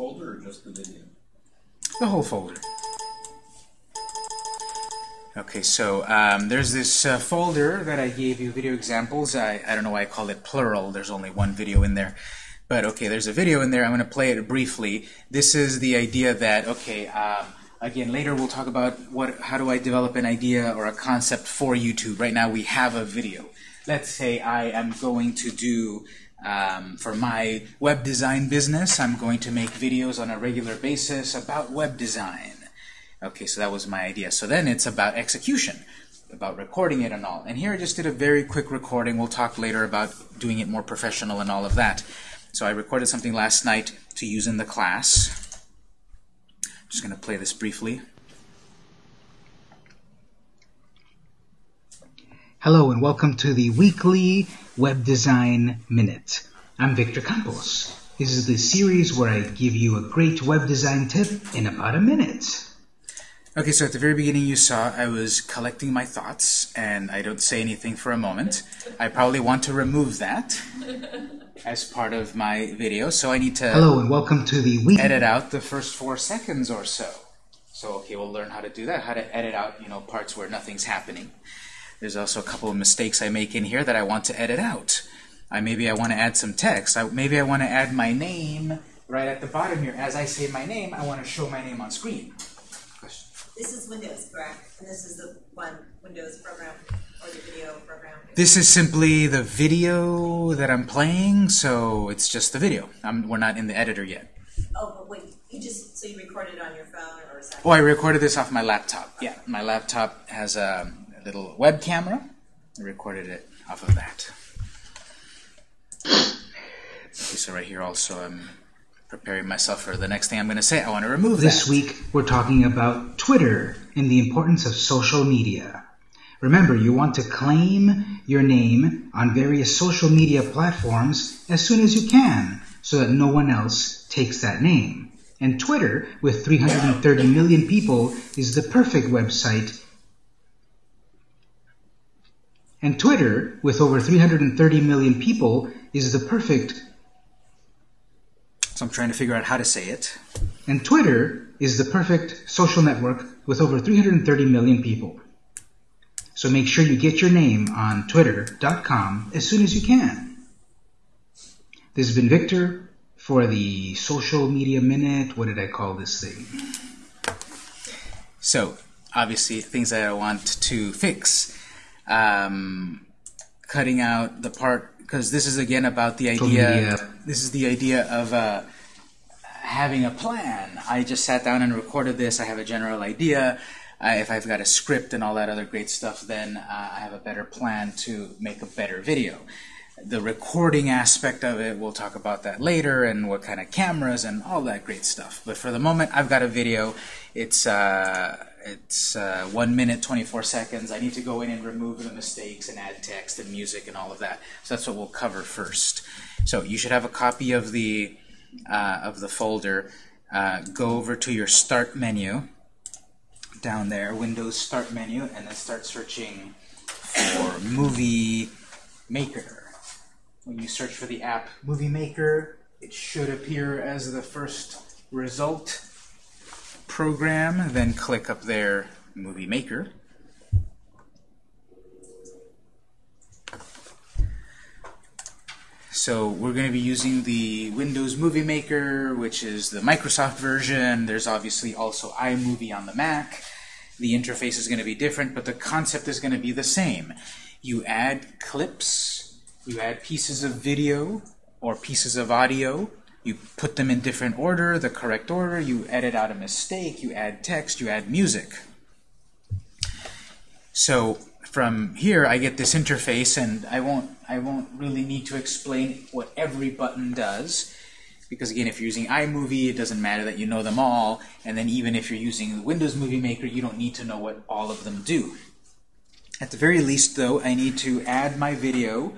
folder or just the video? The whole folder. Okay, so um, there's this uh, folder that I gave you video examples. I, I don't know why I call it plural. There's only one video in there. But okay, there's a video in there. I'm going to play it briefly. This is the idea that, okay, um, again, later we'll talk about what, how do I develop an idea or a concept for YouTube. Right now we have a video. Let's say I am going to do, um, for my web design business, I'm going to make videos on a regular basis about web design. Okay, so that was my idea. So then it's about execution, about recording it and all. And here I just did a very quick recording. We'll talk later about doing it more professional and all of that. So I recorded something last night to use in the class. I'm just going to play this briefly. Hello and welcome to the weekly Web Design Minute. I'm Victor Campos. This is the series where I give you a great web design tip in about a minute. Okay, so at the very beginning you saw I was collecting my thoughts and I don't say anything for a moment. I probably want to remove that as part of my video, so I need to Hello and welcome to the week. edit out the first four seconds or so. So okay, we'll learn how to do that, how to edit out you know parts where nothing's happening. There's also a couple of mistakes I make in here that I want to edit out. I maybe I want to add some text. I, maybe I want to add my name right at the bottom here. As I say my name, I want to show my name on screen. This is Windows, correct? And this is the one Windows program or the video program. This is simply the video that I'm playing, so it's just the video. I'm, we're not in the editor yet. Oh, but wait, you just so you recorded it on your phone or is that? Oh, I recorded this off my laptop. Yeah, my laptop has a, a little web camera. I recorded it off of that. Okay, so right here also I'm preparing myself for the next thing I'm going to say. I want to remove This that. week we're talking about Twitter and the importance of social media. Remember, you want to claim your name on various social media platforms as soon as you can so that no one else takes that name. And Twitter, with 330 million people, is the perfect website. And Twitter, with over 330 million people, is the perfect So I'm trying to figure out how to say it. And Twitter is the perfect social network with over 330 million people. So make sure you get your name on twitter.com as soon as you can. This has been Victor for the Social Media Minute. What did I call this thing? So, obviously, things that I want to fix. Um, cutting out the part, because this is again about the idea, this is the idea of uh, having a plan. I just sat down and recorded this. I have a general idea. Uh, if I've got a script and all that other great stuff, then uh, I have a better plan to make a better video. The recording aspect of it, we'll talk about that later, and what kind of cameras and all that great stuff. But for the moment, I've got a video. It's uh, it's uh, one minute, 24 seconds. I need to go in and remove the mistakes and add text and music and all of that. So that's what we'll cover first. So you should have a copy of the uh, of the folder. Uh, go over to your Start menu down there, Windows Start menu, and then start searching for Movie Maker. When you search for the app Movie Maker, it should appear as the first result program. Then click up there, Movie Maker. So we're going to be using the Windows Movie Maker, which is the Microsoft version. There's obviously also iMovie on the Mac. The interface is going to be different, but the concept is going to be the same. You add clips, you add pieces of video or pieces of audio, you put them in different order, the correct order, you edit out a mistake, you add text, you add music. So from here I get this interface and I won't I won't really need to explain what every button does because again if you're using iMovie it doesn't matter that you know them all and then even if you're using the Windows Movie Maker you don't need to know what all of them do. At the very least though I need to add my video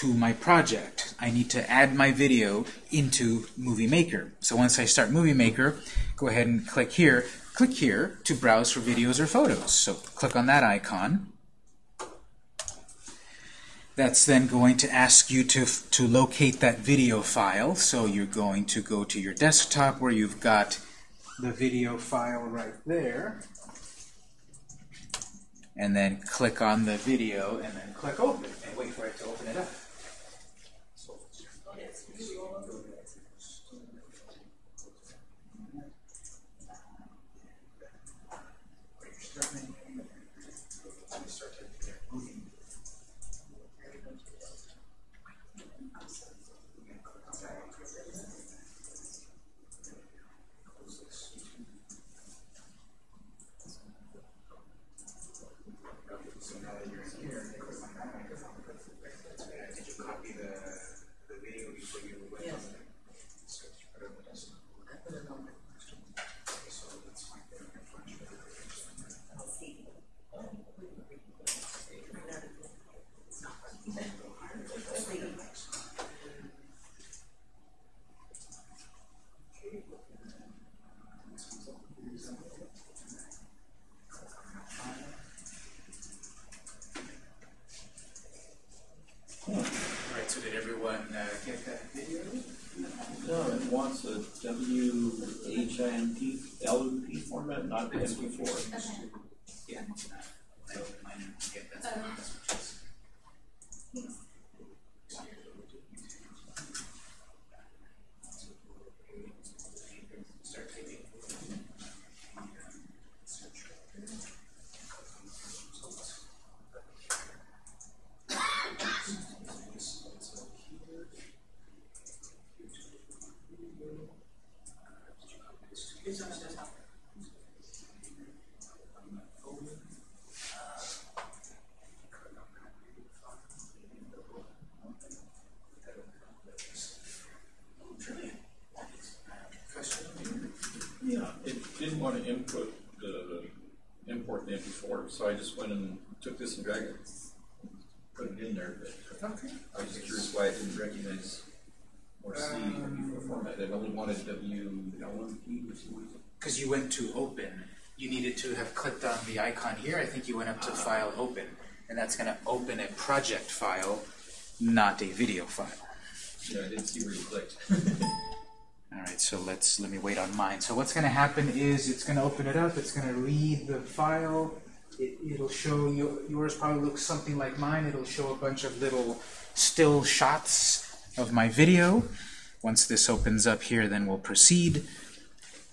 to my project. I need to add my video into Movie Maker. So once I start Movie Maker, go ahead and click here. Click here to browse for videos or photos. So click on that icon. That's then going to ask you to, to locate that video file. So you're going to go to your desktop where you've got the video file right there. And then click on the video and then click open and wait for it to open it up. So now that you're in here, click on that. Did you copy the, the video before you went Yes. on there? So you put it on the desktop. I put it on. Okay, so let's find it on your flash drive. I'll see. Alright, so did everyone uh, get that video? No, it wants a W H I M P L U P format, not MP4. Yeah. I opened mine and get that. That's what it is. Start typing. Yeah, it didn't want to input the, import the MP4, so I just went and took this and dragged it. Put it in there, but Okay. I was just curious why it didn't recognize or see MP4 format. It only wanted W L M P for some reason. Because you went to open, you needed to have clicked on the icon here. I think you went up to File Open, and that's going to open a project file, not a video file. Yeah, I didn't see where you clicked. All right, so let's let me wait on mine. So what's going to happen is it's going to open it up. It's going to read the file. It, it'll show you yours probably looks something like mine. It'll show a bunch of little still shots of my video. Once this opens up here, then we'll proceed.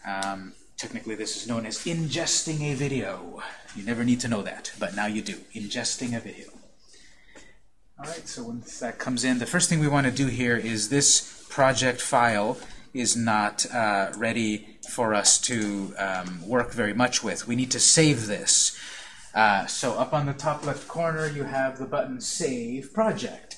Um, technically, this is known as ingesting a video. You never need to know that, but now you do. Ingesting a video. All right, so once that comes in, the first thing we want to do here is this project file is not uh, ready for us to um, work very much with. We need to save this. Uh, so up on the top left corner, you have the button Save Project.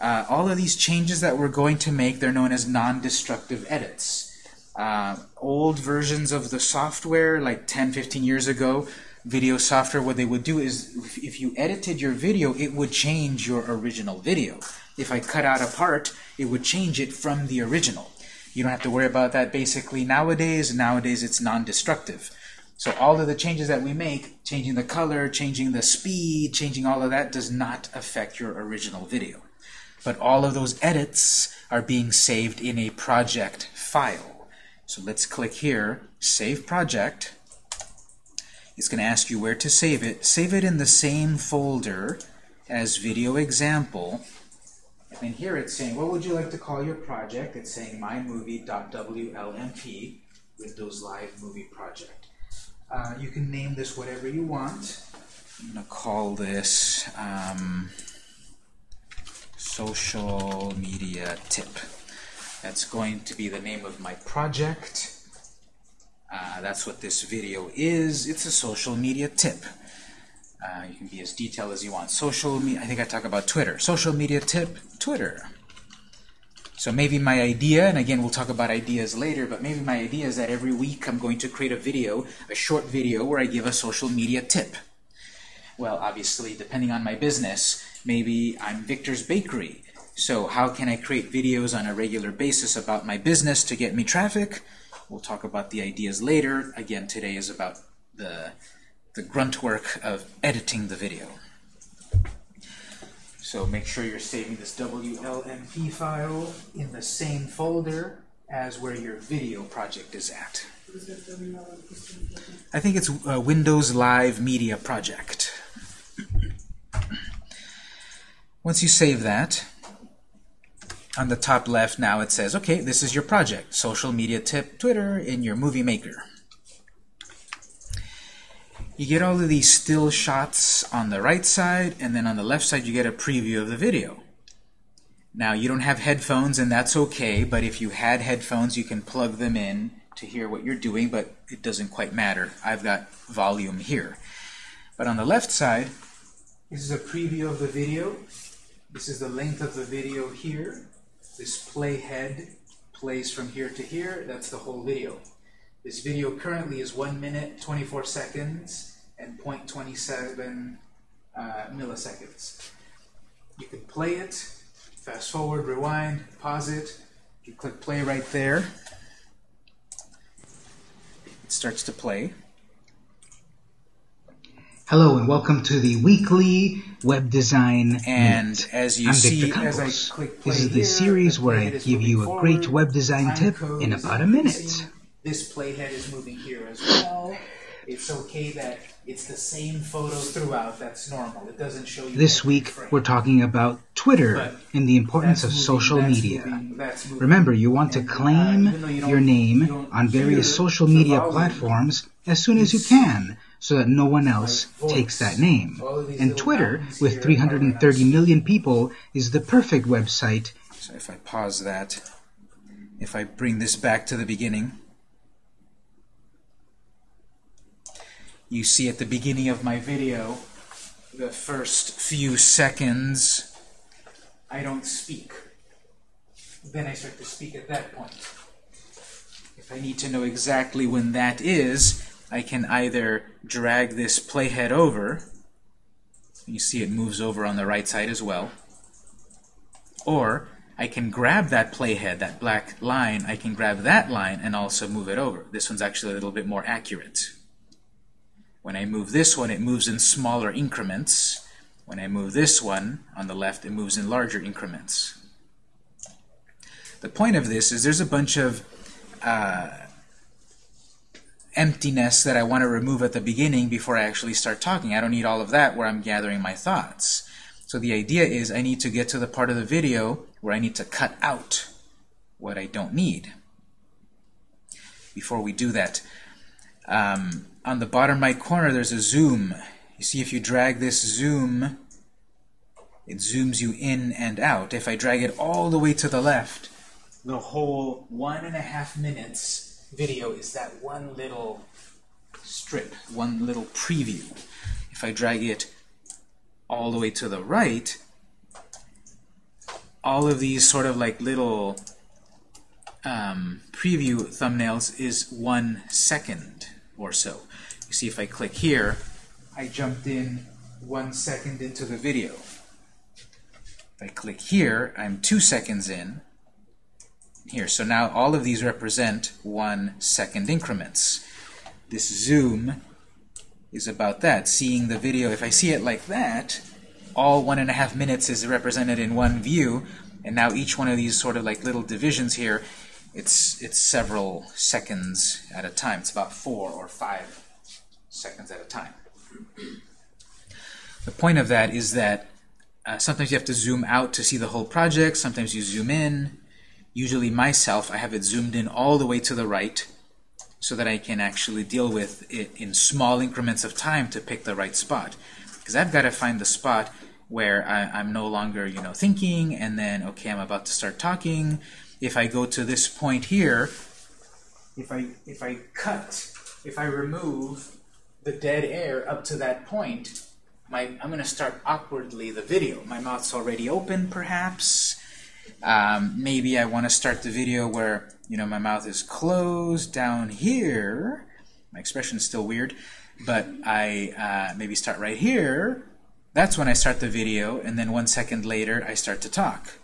Uh, all of these changes that we're going to make, they're known as non-destructive edits. Uh, old versions of the software, like 10, 15 years ago, video software, what they would do is, if, you edited your video, it would change your original video. If I cut out a part, it would change it from the original. You don't have to worry about that basically nowadays. Nowadays, it's non-destructive. So all of the changes that we make, changing the color, changing the speed, changing all of that, does not affect your original video. But all of those edits are being saved in a project file. So let's click here, Save Project. It's going to ask you where to save it. Save it in the same folder as Video Example. And here it's saying, what would you like to call your project? It's saying mymovie.wlmp, Windows Live Movie Project. Uh, you can name this whatever you want. I'm going to call this um, Social Media Tip. That's going to be the name of my project. Uh, that's what this video is. It's a social media tip. Uh, you can be as detailed as you want. Social media, I think I talk about Twitter. Social media tip, Twitter. So maybe my idea, and again we'll talk about ideas later, but maybe my idea is that every week I'm going to create a video, a short video, where I give a social media tip. Well, obviously, depending on my business, maybe I'm Victor's Bakery. So how can I create videos on a regular basis about my business to get me traffic? We'll talk about the ideas later. Again, today is about the, the grunt work of editing the video. So make sure you're saving this WLMP file in the same folder as where your video project is at. I think it's uh, Windows Live Media Project. Once you save that, on the top left now it says, okay, this is your project, social media tip, Twitter in your movie maker. You get all of these still shots on the right side, and then on the left side you get a preview of the video. Now you don't have headphones and that's okay, but if you had headphones you can plug them in to hear what you're doing, but it doesn't quite matter. I've got volume here. But on the left side, this is a preview of the video. This is the length of the video here. This playhead plays from here to here. That's the whole video. This video currently is 1 minute, 24 seconds, and 0.27 uh, milliseconds. You can play it, fast forward, rewind, pause it. You click play right there. It starts to play. Hello and welcome to the weekly web design And Minute. as you I'm see, Victor as I Campos. click play This is the here, series where I give you a great web design time tip in about a minute. This playhead is moving here as well. It's okay that it's the same photo throughout. That's normal. It doesn't show you This week frame. we're talking about Twitter But and the importance of moving, social that's media. moving, that's moving. Remember, you want to And, uh, claim though you your name on various social media volume, platforms as soon as you can so that no one else takes that name. All of these And Twitter, with here are 330 when million people, is the perfect website So if I pause that, if I bring this back to the beginning, you see at the beginning of my video, the first few seconds, I don't speak. Then I start to speak at that point. If I need to know exactly when that is, I can either drag this playhead over, you see it moves over on the right side as well, or I can grab that playhead, that black line, I can grab that line and also move it over. This one's actually a little bit more accurate. When I move this one, it moves in smaller increments. When I move this one on the left, it moves in larger increments. The point of this is there's a bunch of uh, emptiness that I want to remove at the beginning before I actually start talking. I don't need all of that where I'm gathering my thoughts. So the idea is I need to get to the part of the video where I need to cut out what I don't need. Before we do that, um, on the bottom right corner there's a zoom. You see if you drag this zoom, it zooms you in and out. If I drag it all the way to the left, the whole one and a half minutes video is that one little strip, one little preview. If I drag it all the way to the right, all of these sort of like little um, preview thumbnails is one second or so. You see if I click here, I jumped in one second into the video. If I click here, I'm two seconds in. Here, so now all of these represent one second increments. This zoom is about that, seeing the video. If I see it like that, all one and a half minutes is represented in one view, and now each one of these sort of like little divisions here, it's it's several seconds at a time. It's about four or five seconds at a time. The point of that is that uh, sometimes you have to zoom out to see the whole project, sometimes you zoom in. Usually myself, I have it zoomed in all the way to the right so that I can actually deal with it in small increments of time to pick the right spot. Because I've got to find the spot where I, I'm no longer, you know, thinking, and then, okay, I'm about to start talking. If I go to this point here, if I, if I cut, if I remove the dead air up to that point, my, I'm going to start awkwardly the video. My mouth's already open, perhaps. Um, maybe I want to start the video where you know my mouth is closed down here. My expression is still weird, but I uh, maybe start right here. That's when I start the video, and then one second later I start to talk.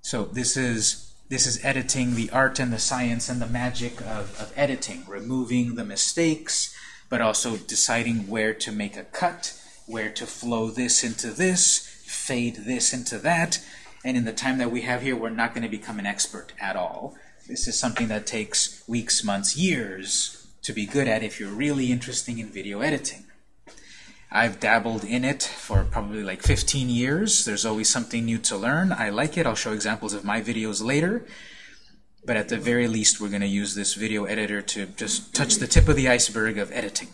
So this is this is editing, the art and the science and the magic of, of editing, removing the mistakes, but also deciding where to make a cut, where to flow this into this, fade this into that. And in the time that we have here, we're not going to become an expert at all. This is something that takes weeks, months, years to be good at if you're really interested in video editing. I've dabbled in it for probably like 15 years. There's always something new to learn. I like it. I'll show examples of my videos later. But at the very least, we're going to use this video editor to just touch the tip of the iceberg of editing.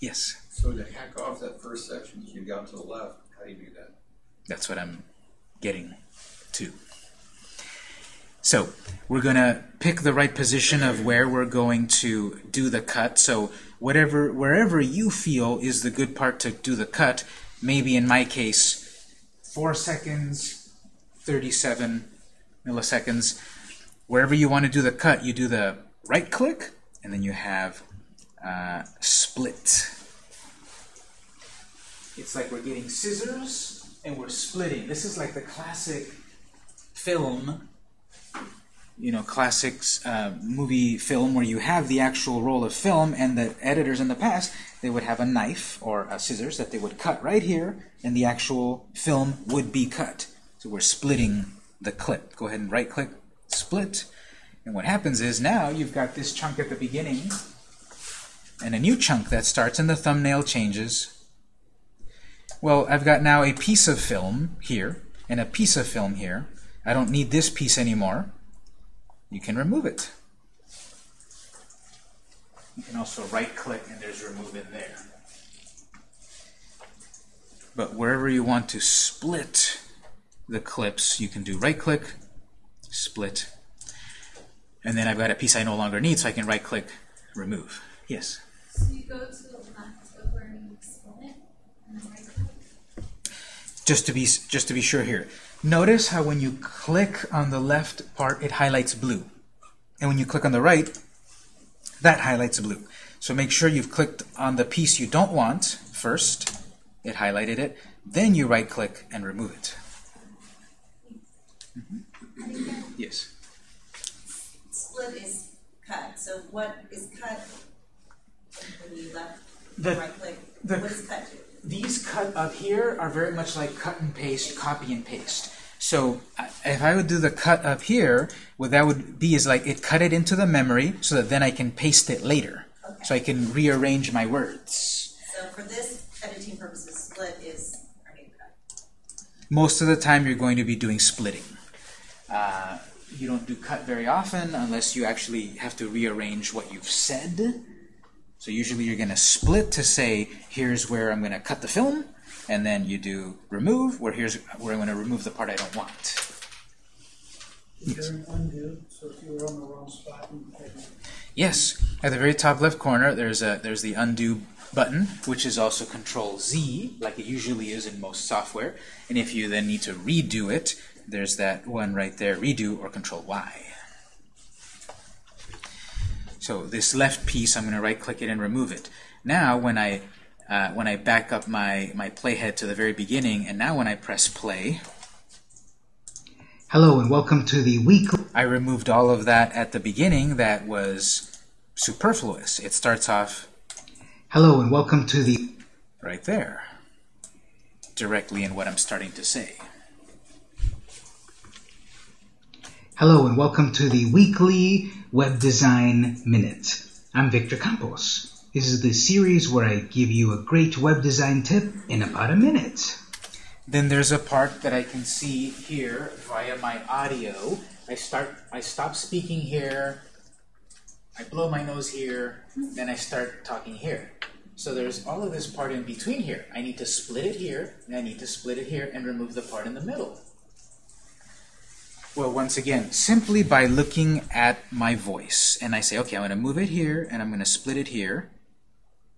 Yes? So to hack off that first section you got to the left, how do you do that? That's what I'm getting to. So we're going to pick the right position of where we're going to do the cut. So whatever, wherever you feel is the good part to do the cut, maybe in my case, 4 seconds, 37 milliseconds. Wherever you want to do the cut, you do the right click, and then you have uh, split. It's like we're getting scissors and we're splitting. This is like the classic film you know, classics uh, movie film where you have the actual roll of film and the editors in the past, they would have a knife or a scissors that they would cut right here and the actual film would be cut. So we're splitting the clip. Go ahead and right click, split. And what happens is now you've got this chunk at the beginning and a new chunk that starts and the thumbnail changes. Well, I've got now a piece of film here and a piece of film here. I don't need this piece anymore you can remove it. You can also right click and there's remove in there. But wherever you want to split the clips, you can do right click, split, and then I've got a piece I no longer need, so I can right click, remove. Yes? So you go to the left of where you split and then right click? Just to be just to be sure here. Notice how when you click on the left part, it highlights blue. And when you click on the right, that highlights blue. So make sure you've clicked on the piece you don't want first. It highlighted it. Then you right-click and remove it. Mm -hmm. Yes? Split is cut. So what is cut when you left the, right-click? What is cut to? These cut up here are very much like cut and paste, copy and paste. So if I would do the cut up here, what that would be is like it cut it into the memory so that then I can paste it later. Okay. So I can rearrange my words. So for this editing purposes, split is our new cut. Most of the time you're going to be doing splitting. Uh, you don't do cut very often unless you actually have to rearrange what you've said. So usually you're going to split to say, here's where I'm going to cut the film, and then you do remove, where here's where I'm going to remove the part I don't want. Yes. undo, so if you were on the wrong spot, Yes, at the very top left corner, there's a there's the undo button, which is also Control Z, like it usually is in most software. And if you then need to redo it, there's that one right there, redo or Control Y. So this left piece, I'm going to right-click it and remove it. Now, when I uh, when I back up my my playhead to the very beginning, and now when I press play, hello and welcome to the weekly. I removed all of that at the beginning that was superfluous. It starts off. Hello and welcome to the. Right there, directly in what I'm starting to say. Hello and welcome to the weekly Web Design Minute. I'm Victor Campos. This is the series where I give you a great web design tip in about a minute. Then there's a part that I can see here via my audio. I start, I stop speaking here, I blow my nose here, then I start talking here. So there's all of this part in between here. I need to split it here, and I need to split it here and remove the part in the middle. Well, once again, simply by looking at my voice, and I say, okay, I'm going to move it here, and I'm going to split it here.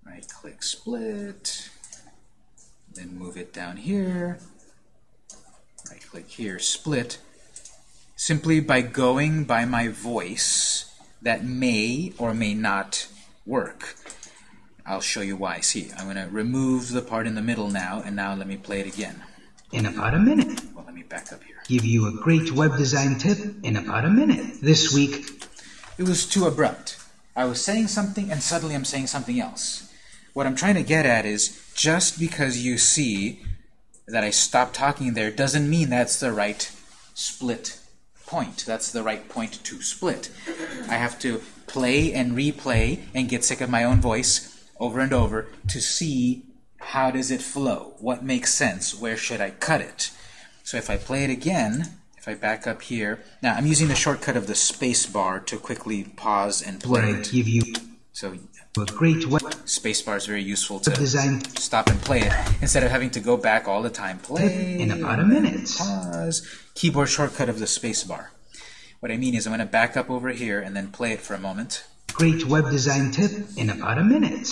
Right click split, then move it down here, right click here, split. Simply by going by my voice, that may or may not work. I'll show you why. See, I'm going to remove the part in the middle now, and now let me play it again. In about a minute. Well, let me back up here. Give you a great web design tip in about a minute. This week. It was too abrupt. I was saying something, and suddenly I'm saying something else. What I'm trying to get at is, just because you see that I stopped talking there doesn't mean that's the right split point. That's the right point to split. I have to play and replay and get sick of my own voice over and over to see how does it flow? What makes sense? Where should I cut it? So if I play it again, if I back up here, now I'm using the shortcut of the space bar to quickly pause and play it. give you So a great space bar is very useful to design stop and play it instead of having to go back all the time. Play in about a minute. pause keyboard shortcut of the space bar. What I mean is I'm going to back up over here and then play it for a moment. Great web design tip in about a minute.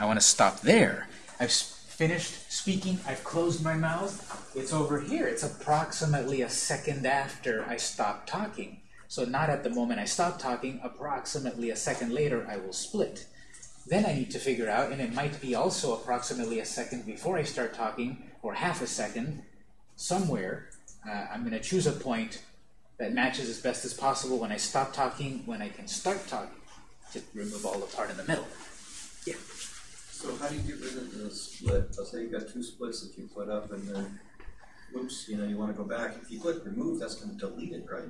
I want to stop there. I've finished speaking. I've closed my mouth. It's over here. It's approximately a second after I stop talking. So not at the moment I stop talking. Approximately a second later, I will split. Then I need to figure out, and it might be also approximately a second before I start talking, or half a second, somewhere. Uh, I'm going to choose a point that matches as best as possible when I stop talking, when I can start talking, to remove all the part in the middle. So how do you get rid of the split? Let's say you've got two splits that you put up and then, whoops, you know, you wanna go back. If you click remove, that's gonna delete it, right?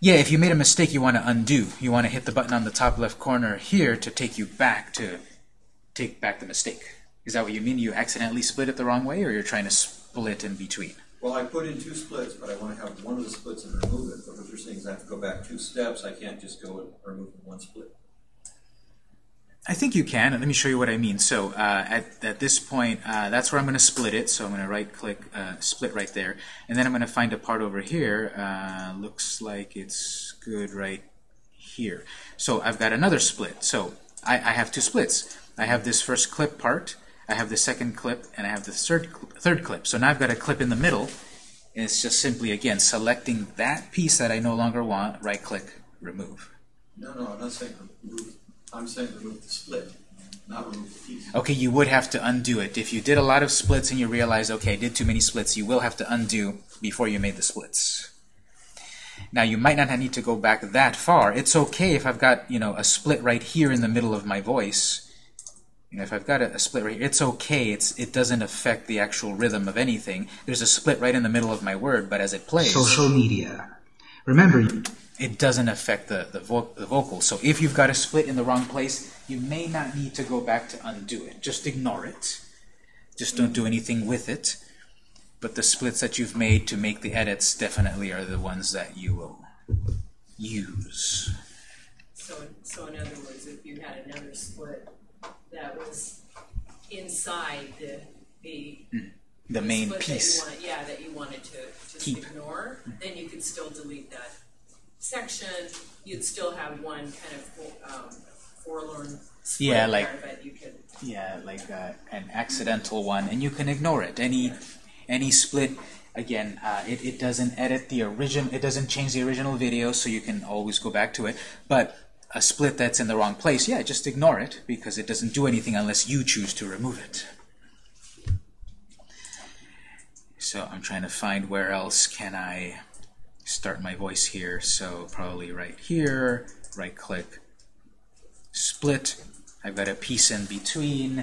Yeah, if you made a mistake, you want to undo. You want to hit the button on the top left corner here to take you back to take back the mistake. Is that what you mean? You accidentally split it the wrong way, or you're trying to split in between? Well, I put in two splits, but I wanna have one of the splits and remove it. But what you're saying is I have to go back two steps. I can't just go and remove one split. I think you can. Let me show you what I mean. So uh, at, at this point, uh, that's where I'm going to split it. So I'm going to right-click, uh, split right there. And then I'm going to find a part over here. Uh, looks like it's good right here. So I've got another split. So I, I have two splits. I have this first clip part, I have the second clip, and I have the third, cl- third clip. So now I've got a clip in the middle. And it's just simply, again, selecting that piece that I no longer want, right-click, remove. No, no, I'm not saying remove, I'm saying remove the split, not remove the piece. Okay, you would have to undo it. If you did a lot of splits and you realize, okay, I did too many splits, you will have to undo before you made the splits. Now, you might not need to go back that far. It's okay if I've got, you know, a split right here in the middle of my voice. You know, if I've got a, a split right here, it's okay. It's, it doesn't affect the actual rhythm of anything. There's a split right in the middle of my word, but as it plays, Social media. Remember, it doesn't affect the, the, vo the vocal. So if you've got a split in the wrong place, you may not need to go back to undo it. Just ignore it. Just don't do anything with it. But the splits that you've made to make the edits definitely are the ones that you will use. So, so in other words, if you had another split that was inside the, the. Mm. The main piece. That you wanted, yeah, that you wanted to just Keep. ignore, then you could still delete that section. You'd still have one kind of, um, forlorn split Yeah, like- there, but you could, Yeah, like uh, an accidental one, and you can ignore it. Any any split, again, uh, it, it doesn't edit the origin, it doesn't change the original video, so you can always go back to it. But a split that's in the wrong place, yeah, just ignore it because it doesn't do anything unless you choose to remove it. So I'm trying to find where else can I start my voice here. So probably right here, right click, split. I've got a piece in between.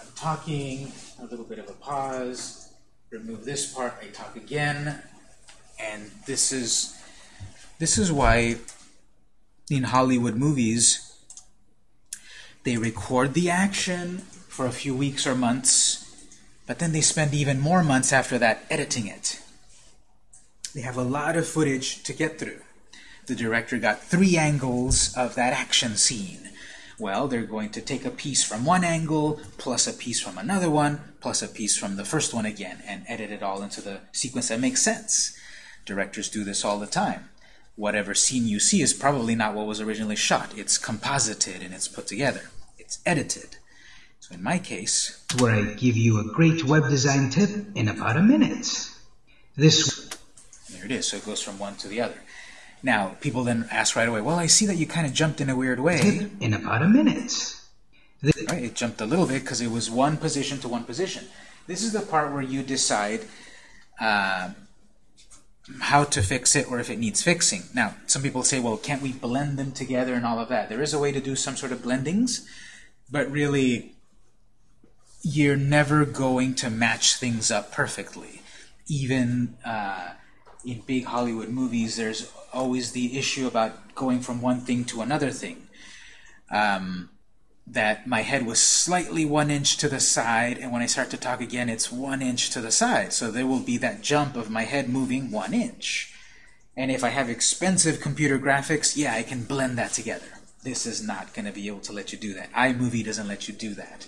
I'm talking, a little bit of a pause. Remove this part, I talk again. And this is this is why in Hollywood movies they record the action for a few weeks or months, but then they spend even more months after that editing it. They have a lot of footage to get through. The director got three angles of that action scene. Well, they're going to take a piece from one angle, plus a piece from another one, plus a piece from the first one again, and edit it all into the sequence that makes sense. Directors do this all the time. Whatever scene you see is probably not what was originally shot. It's composited and it's put together. It's edited. So in my case, where I give you a great web design tip in about a minute. This There it is. So it goes from one to the other. Now, people then ask right away, well, I see that you kind of jumped in a weird way. in about a minute. Right? It jumped a little bit because it was one position to one position. This is the part where you decide uh, how to fix it or if it needs fixing. Now, some people say, well, can't we blend them together and all of that? There is a way to do some sort of blendings, but really, you're never going to match things up perfectly. Even uh, in big Hollywood movies, there's always the issue about going from one thing to another thing. Um, that my head was slightly one inch to the side, and when I start to talk again, it's one inch to the side. So there will be that jump of my head moving one inch. And if I have expensive computer graphics, yeah, I can blend that together. This is not going to be able to let you do that. iMovie doesn't let you do that.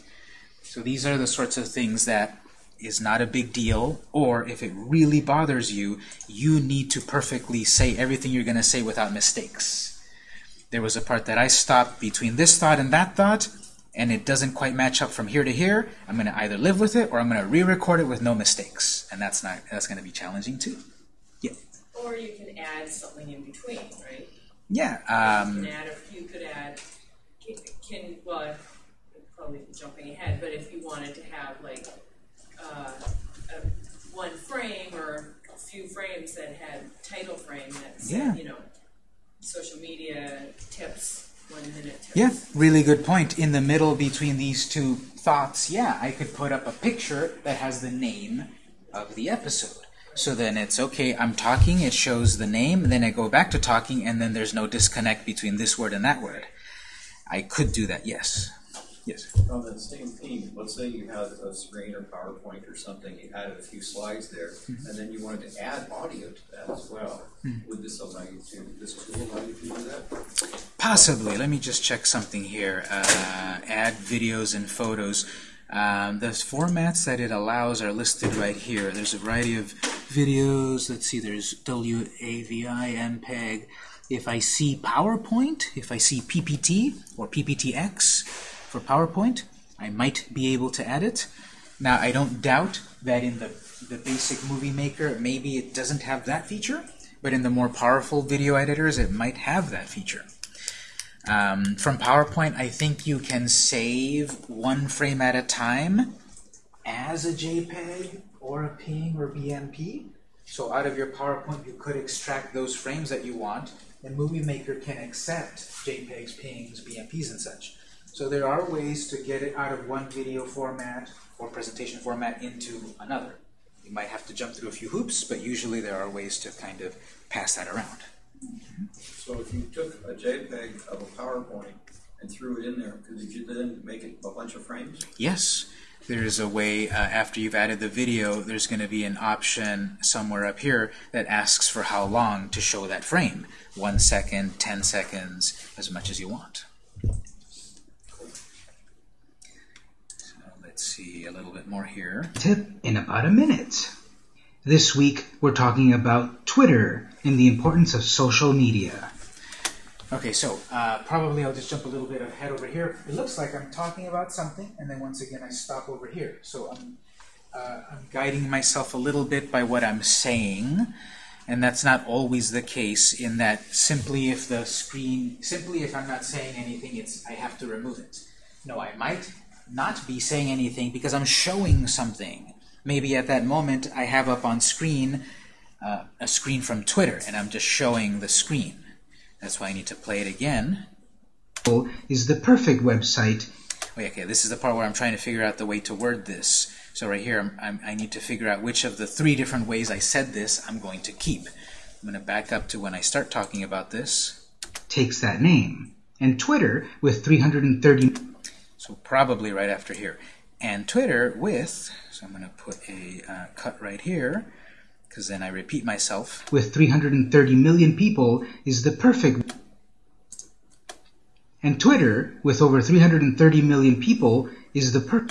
So these are the sorts of things that is not a big deal, or if it really bothers you, you need to perfectly say everything you're going to say without mistakes. There was a part that I stopped between this thought and that thought, and it doesn't quite match up from here to here. I'm going to either live with it or I'm going to re-record it with no mistakes, and that's not that's going to be challenging too. Yeah. Or you can add something in between, right? Yeah. You Um, can add, a- you could add, can, can well, I'm probably jumping ahead, but if you wanted to have like, uh, a, one frame or a few frames that had title frame that Yeah. you know, social media tips, one minute tips. Yeah, really good point. In the middle between these two thoughts, yeah, I could put up a picture that has the name of the episode. So then it's okay, I'm talking, it shows the name, then I go back to talking, and then there's no disconnect between this word and that word. I could do that, yes. Yes. On that same theme, let's say you had a screen or PowerPoint or something, you added a few slides there, and then you wanted to add audio to that as well. Would this allow you to, this tool allow you to do that? Possibly. Let me just check something here. Uh, add videos and photos. Um, the formats that it allows are listed right here. There's a variety of videos. Let's see, there's WAVI, MPEG. If I see PowerPoint, if I see PPT or PPTX for PowerPoint, I might be able to add it. Now, I don't doubt that in the, the basic movie maker, maybe it doesn't have that feature, but in the more powerful video editors, it might have that feature. Um, from PowerPoint, I think you can save one frame at a time as a JPEG or a PNG or BMP. So out of your PowerPoint, you could extract those frames that you want, and Movie Maker can accept JPEGs, PNGs, BMPs, and such. So there are ways to get it out of one video format or presentation format into another. You might have to jump through a few hoops, but usually there are ways to kind of pass that around. So if you took a JPEG of a PowerPoint and threw it in there, could you then make it a bunch of frames? Yes, there's a way, uh, after you've added the video, there's going to be an option somewhere up here that asks for how long to show that frame. One second, ten seconds, as much as you want. So let's see a little bit more here. Tip in about a minute. This week, we're talking about Twitter and the importance of social media. Okay, so uh, probably I'll just jump a little bit ahead over here. It looks like I'm talking about something, and then once again I stop over here. So I'm, uh, I'm guiding myself a little bit by what I'm saying, and that's not always the case. In that simply if the screen, simply if I'm not saying anything, it's I have to remove it. No, I might not be saying anything because I'm showing something. Maybe at that moment I have up on screen uh, a screen from Twitter, and I'm just showing the screen. That's why I need to play it again. Is the perfect website Wait, okay, this is the part where I'm trying to figure out the way to word this. So right here, I'm, I'm, I need to figure out which of the three different ways I said this I'm going to keep. I'm going to back up to when I start talking about this. takes that name, and Twitter with 330 So probably right after here. And Twitter with, so I'm going to put a uh, cut right here, because then I repeat myself. with 330 million people is the perfect and Twitter with over 330 million people is the per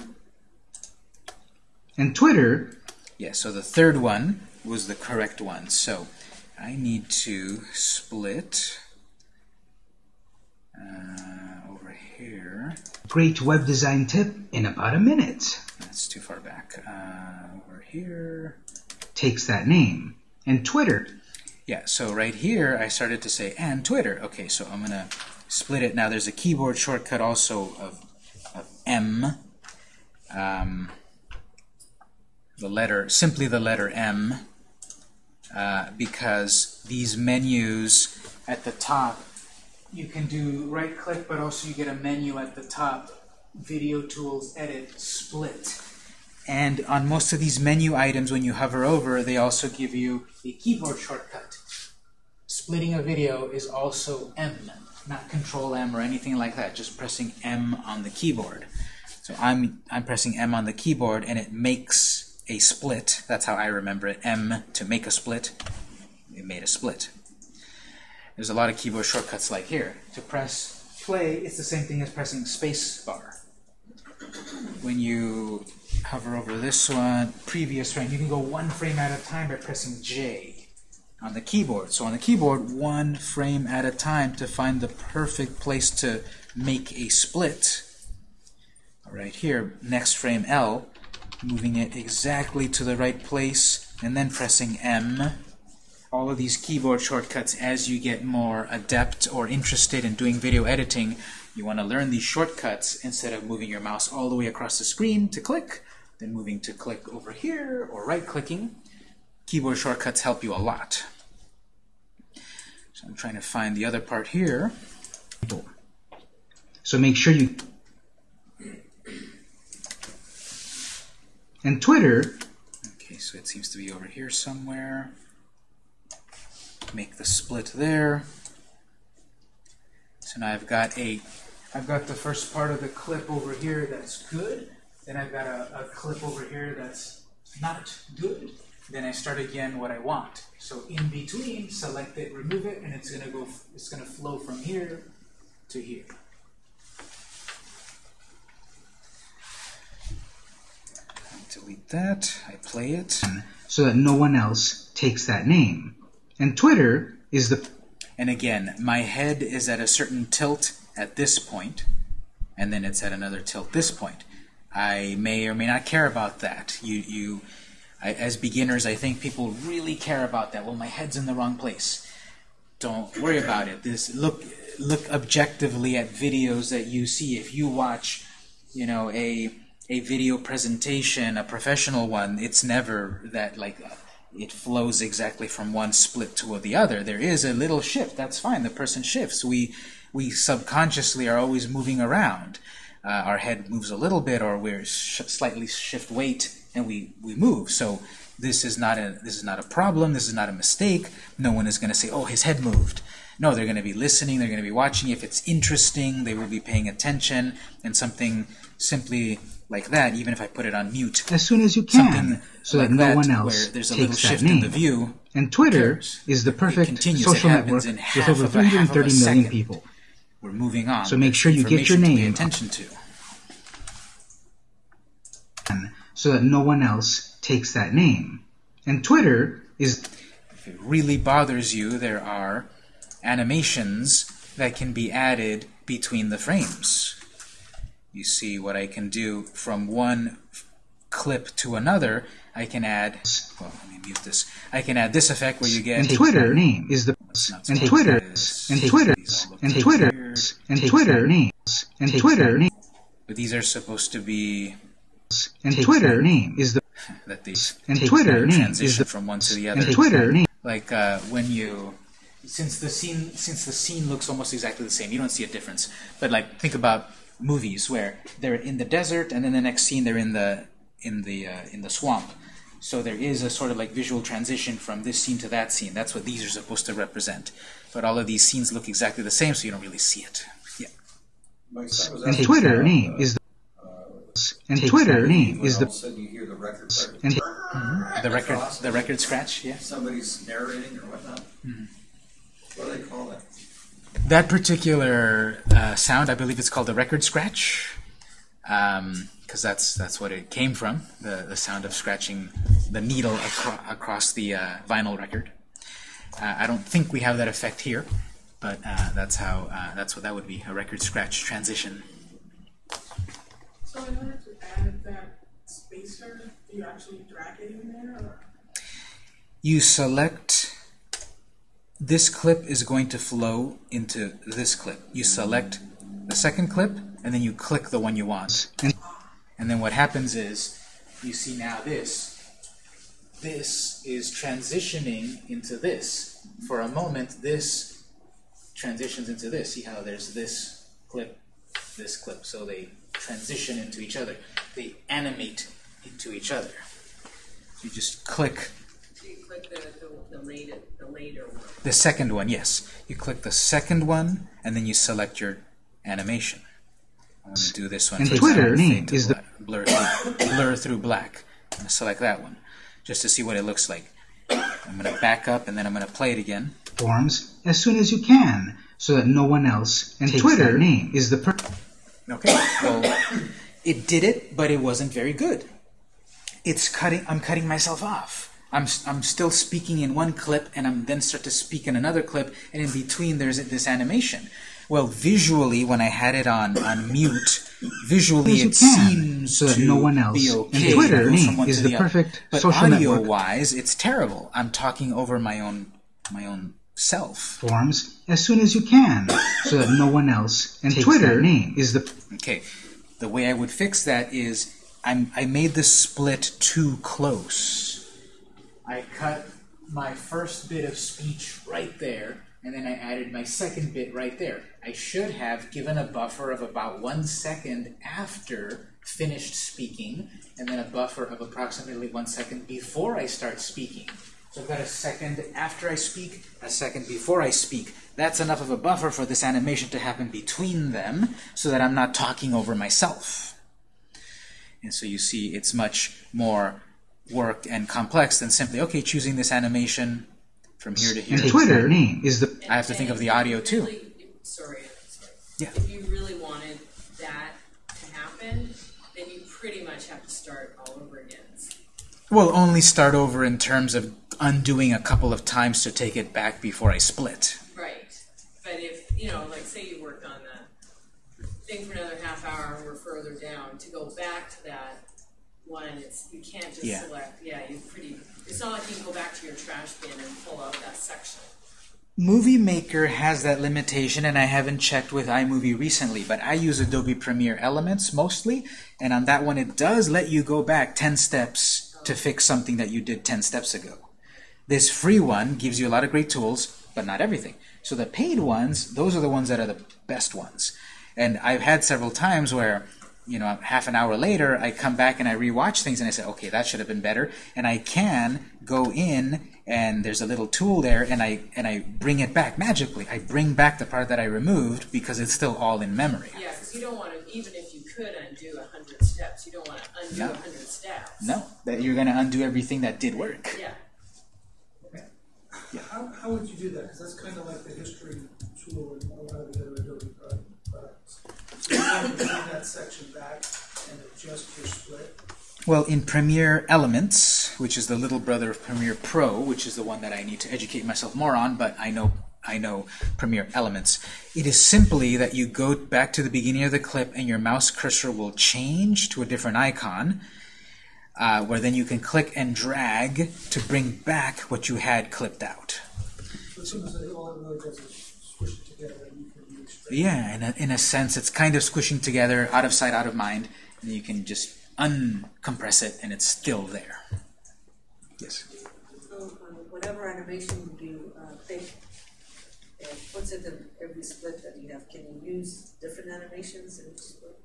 and Twitter Yeah, so the third one was the correct one. So I need to split uh, over here. Great web design tip in about a minute That's too far back. Uh, over here. takes that name and Twitter Yeah, so right here I started to say and Twitter. Okay, so I'm going to split it. Now there's a keyboard shortcut also of, of M. Um, the letter, simply the letter M, uh, because these menus at the top, you can do right click, but also you get a menu at the top video tools, edit, split. And on most of these menu items, when you hover over, they also give you a keyboard shortcut. Splitting a video is also M, not Control M or anything like that, just pressing M on the keyboard. So I'm, I'm pressing M on the keyboard and it makes a split. That's how I remember it. M to make a split. It made a split. There's a lot of keyboard shortcuts like here. To press play, it's the same thing as pressing space bar. When you hover over this one, previous frame, you can go one frame at a time by pressing J on the keyboard. So on the keyboard, one frame at a time to find the perfect place to make a split. Right here, next frame L, moving it exactly to the right place, and then pressing M. All of these keyboard shortcuts, as you get more adept or interested in doing video editing, you want to learn these shortcuts instead of moving your mouse all the way across the screen to click, then moving to click over here, or right-clicking. Keyboard shortcuts help you a lot. So I'm trying to find the other part here. So make sure you. And Twitter, Okay, so it seems to be over here somewhere. Make the split there. So now I've got a, I've got the first part of the clip over here that's good. Then I've got a, a clip over here that's not good. Then I start again what I want. So in between, select it, remove it, and it's gonna go. It's gonna flow from here to here. Delete that. I play it. so that no one else takes that name. And Twitter is the And again, my head is at a certain tilt at this point, and then it's at another tilt this point. I may or may not care about that. You, you, I, as beginners, I think people really care about that. Well, my head's in the wrong place. Don't worry about it. This look, look objectively at videos that you see. If you watch, you know, a a video presentation, a professional one, it's never that like it flows exactly from one split to the other. There is a little shift. That's fine. The person shifts. We we subconsciously are always moving around. Uh, our head moves a little bit, or we're sh slightly shift weight, and we we move. So this is not a this is not a problem. This is not a mistake. No one is going to say, "Oh, his head moved." No, they're going to be listening. They're going to be watching. If it's interesting, they will be paying attention. And something simply like that, even if I put it on mute, as soon as you something can, so like that no that, one where else there's a little takes that shift in the name. view. And Twitter cares? is the perfect social network in with over of a- half of a 330 million second. people. We're moving on. So make sure you get your information to pay name. attention to. so that no one else takes that name. And Twitter is If it really bothers you, there are animations that can be added between the frames. You see what I can do from one clip to another. I can add, well, let me mute this. I can add this effect where you get and Twitter name is the and so Twitter and Take Twitter these and to Twitter and Twitter names and Twitter name But these are supposed to be and Twitter name is the that these and Twitter name is transition the from one to the other. and Twitter name like uh, when you since the scene since the scene looks almost exactly the same you don't see a difference. But like think about movies where they're in the desert and then the next scene they're in the in the uh, in the swamp. So there is a sort of like visual transition from this scene to that scene. That's what these are supposed to represent. But all of these scenes look exactly the same so you don't really see it. Yeah. My son was and Twitter name uh, is the and Twitter name when is all of the a sudden you hear the record and the record the record scratch yeah. Somebody's narrating or whatnot. What do they call that? That particular uh, sound, I believe it's called a record scratch, because that's that's what it came from, the, the sound of scratching the needle acro- across the uh, vinyl record. Uh, I don't think we have that effect here, but uh, that's how uh, that's what that would be, a record scratch transition. So in order to add that spacer, do you actually drag it in there or? You select this clip is going to flow into this clip. You select the second clip, and then you click the one you want. And- then what happens is, you see now this. This is transitioning into this. For a moment, this transitions into this. See how there's this clip, this clip. So they transition into each other. They animate into each other. You just click you click the, the, the later, the later one. the second one, yes. You click the second one, and then you select your animation. I'm going to do this one. And Twitter name fade to is the- blur through, blur through black. I'm going to select that one, just to see what it looks like. I'm going to back up, and then I'm going to play it again. Forms as soon as you can, so that no one else and Takes Twitter that name is the per- Okay. Well, it did it, but it wasn't very good. It's cutting. I'm cutting myself off. I'm I'm still speaking in one clip, and I'm then start to speak in another clip, and in between there's this animation. Well, visually, when I had it on on mute, visually it can, seems so that to no one else be and. Twitter from one is to the other. perfect but social audio network. wise, it's terrible. I'm talking over my own my own self. forms as soon as you can, so that no one else and Twitter name is the Okay, the way I would fix that is I'm, I made the split too close. I cut my first bit of speech right there, and then I added my second bit right there. I should have given a buffer of about one second after finished speaking, and then a buffer of approximately one second before I start speaking. So I've got a second after I speak, a second before I speak. That's enough of a buffer for this animation to happen between them so that I'm not talking over myself. And so you see it's much more work and complex than simply, okay, choosing this animation from here to here. and Twitter name is the I have to think of the if you audio too. really- Sorry, sorry. Yeah. If you really wanted that to happen, then you pretty much have to start all over again. Well, only start over in terms of undoing a couple of times to take it back before I split. Right. But if, you know, like say you worked on the thing for another half hour and we're further down, to go back to that one, it's, you can't just Yeah. select, yeah, you pretty, it's not like you can go back to your trash bin and pull out that section. Movie Maker has that limitation, and I haven't checked with iMovie recently, but I use Adobe Premiere Elements mostly, and on that one it does let you go back 10 steps to fix something that you did 10 steps ago. This free one gives you a lot of great tools, but not everything. So the paid ones, those are the ones that are the best ones. And I've had several times where, you know, half an hour later, I come back and I rewatch things and I say, okay, that should have been better. And I can go in and there's a little tool there and I and I bring it back magically. I bring back the part that I removed because it's still all in memory. Yeah, because you don't want to, even if you could undo a hundred steps, you don't want to undo a No. hundred steps. No, that you're going to undo everything that did work. Yeah. yeah. How, how would you do that? Because that's kind of like the history tool in a lot of the other Adobe pro- products. So you want to bring that section back and adjust your split. Well, in Premiere Elements, which is the little brother of Premiere Pro, which is the one that I need to educate myself more on, but I know I know Premiere Elements. It is simply that you go back to the beginning of the clip and your mouse cursor will change to a different icon, uh, where then you can click and drag to bring back what you had clipped out. So Yeah, in a, in a sense, it's kind of squishing together, out of sight, out of mind, and you can just uncompress it and it's still there. Yes. So, um, whatever animation you uh, pick, and puts it in every split that you have, can you use different animations in each split?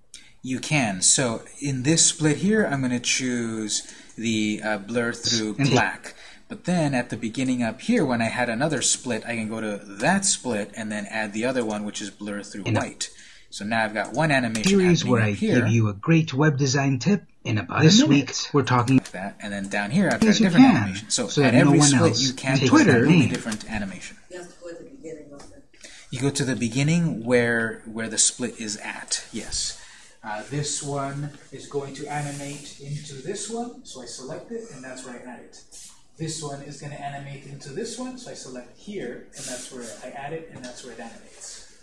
You can. So in this split here, I'm going to choose the uh, blur through black. But then at the beginning up here, when I had another split, I can go to that split and then add the other one, which is blur through In white. So now I've got one animation series happening where I here, give you a great web design tip in about a this minute. week. We're talking like that, and then down here I've got a different can, animation. So, so at that no every split, else you can can put a Twitter completely different animation. You have to go at the beginning of it. You go to the beginning where where the split is at. Yes. Uh, this one is going to animate into this one, so I select it, and that's where I add it. This one is going to animate into this one, so I select here, and that's where I add it, and that's where it animates.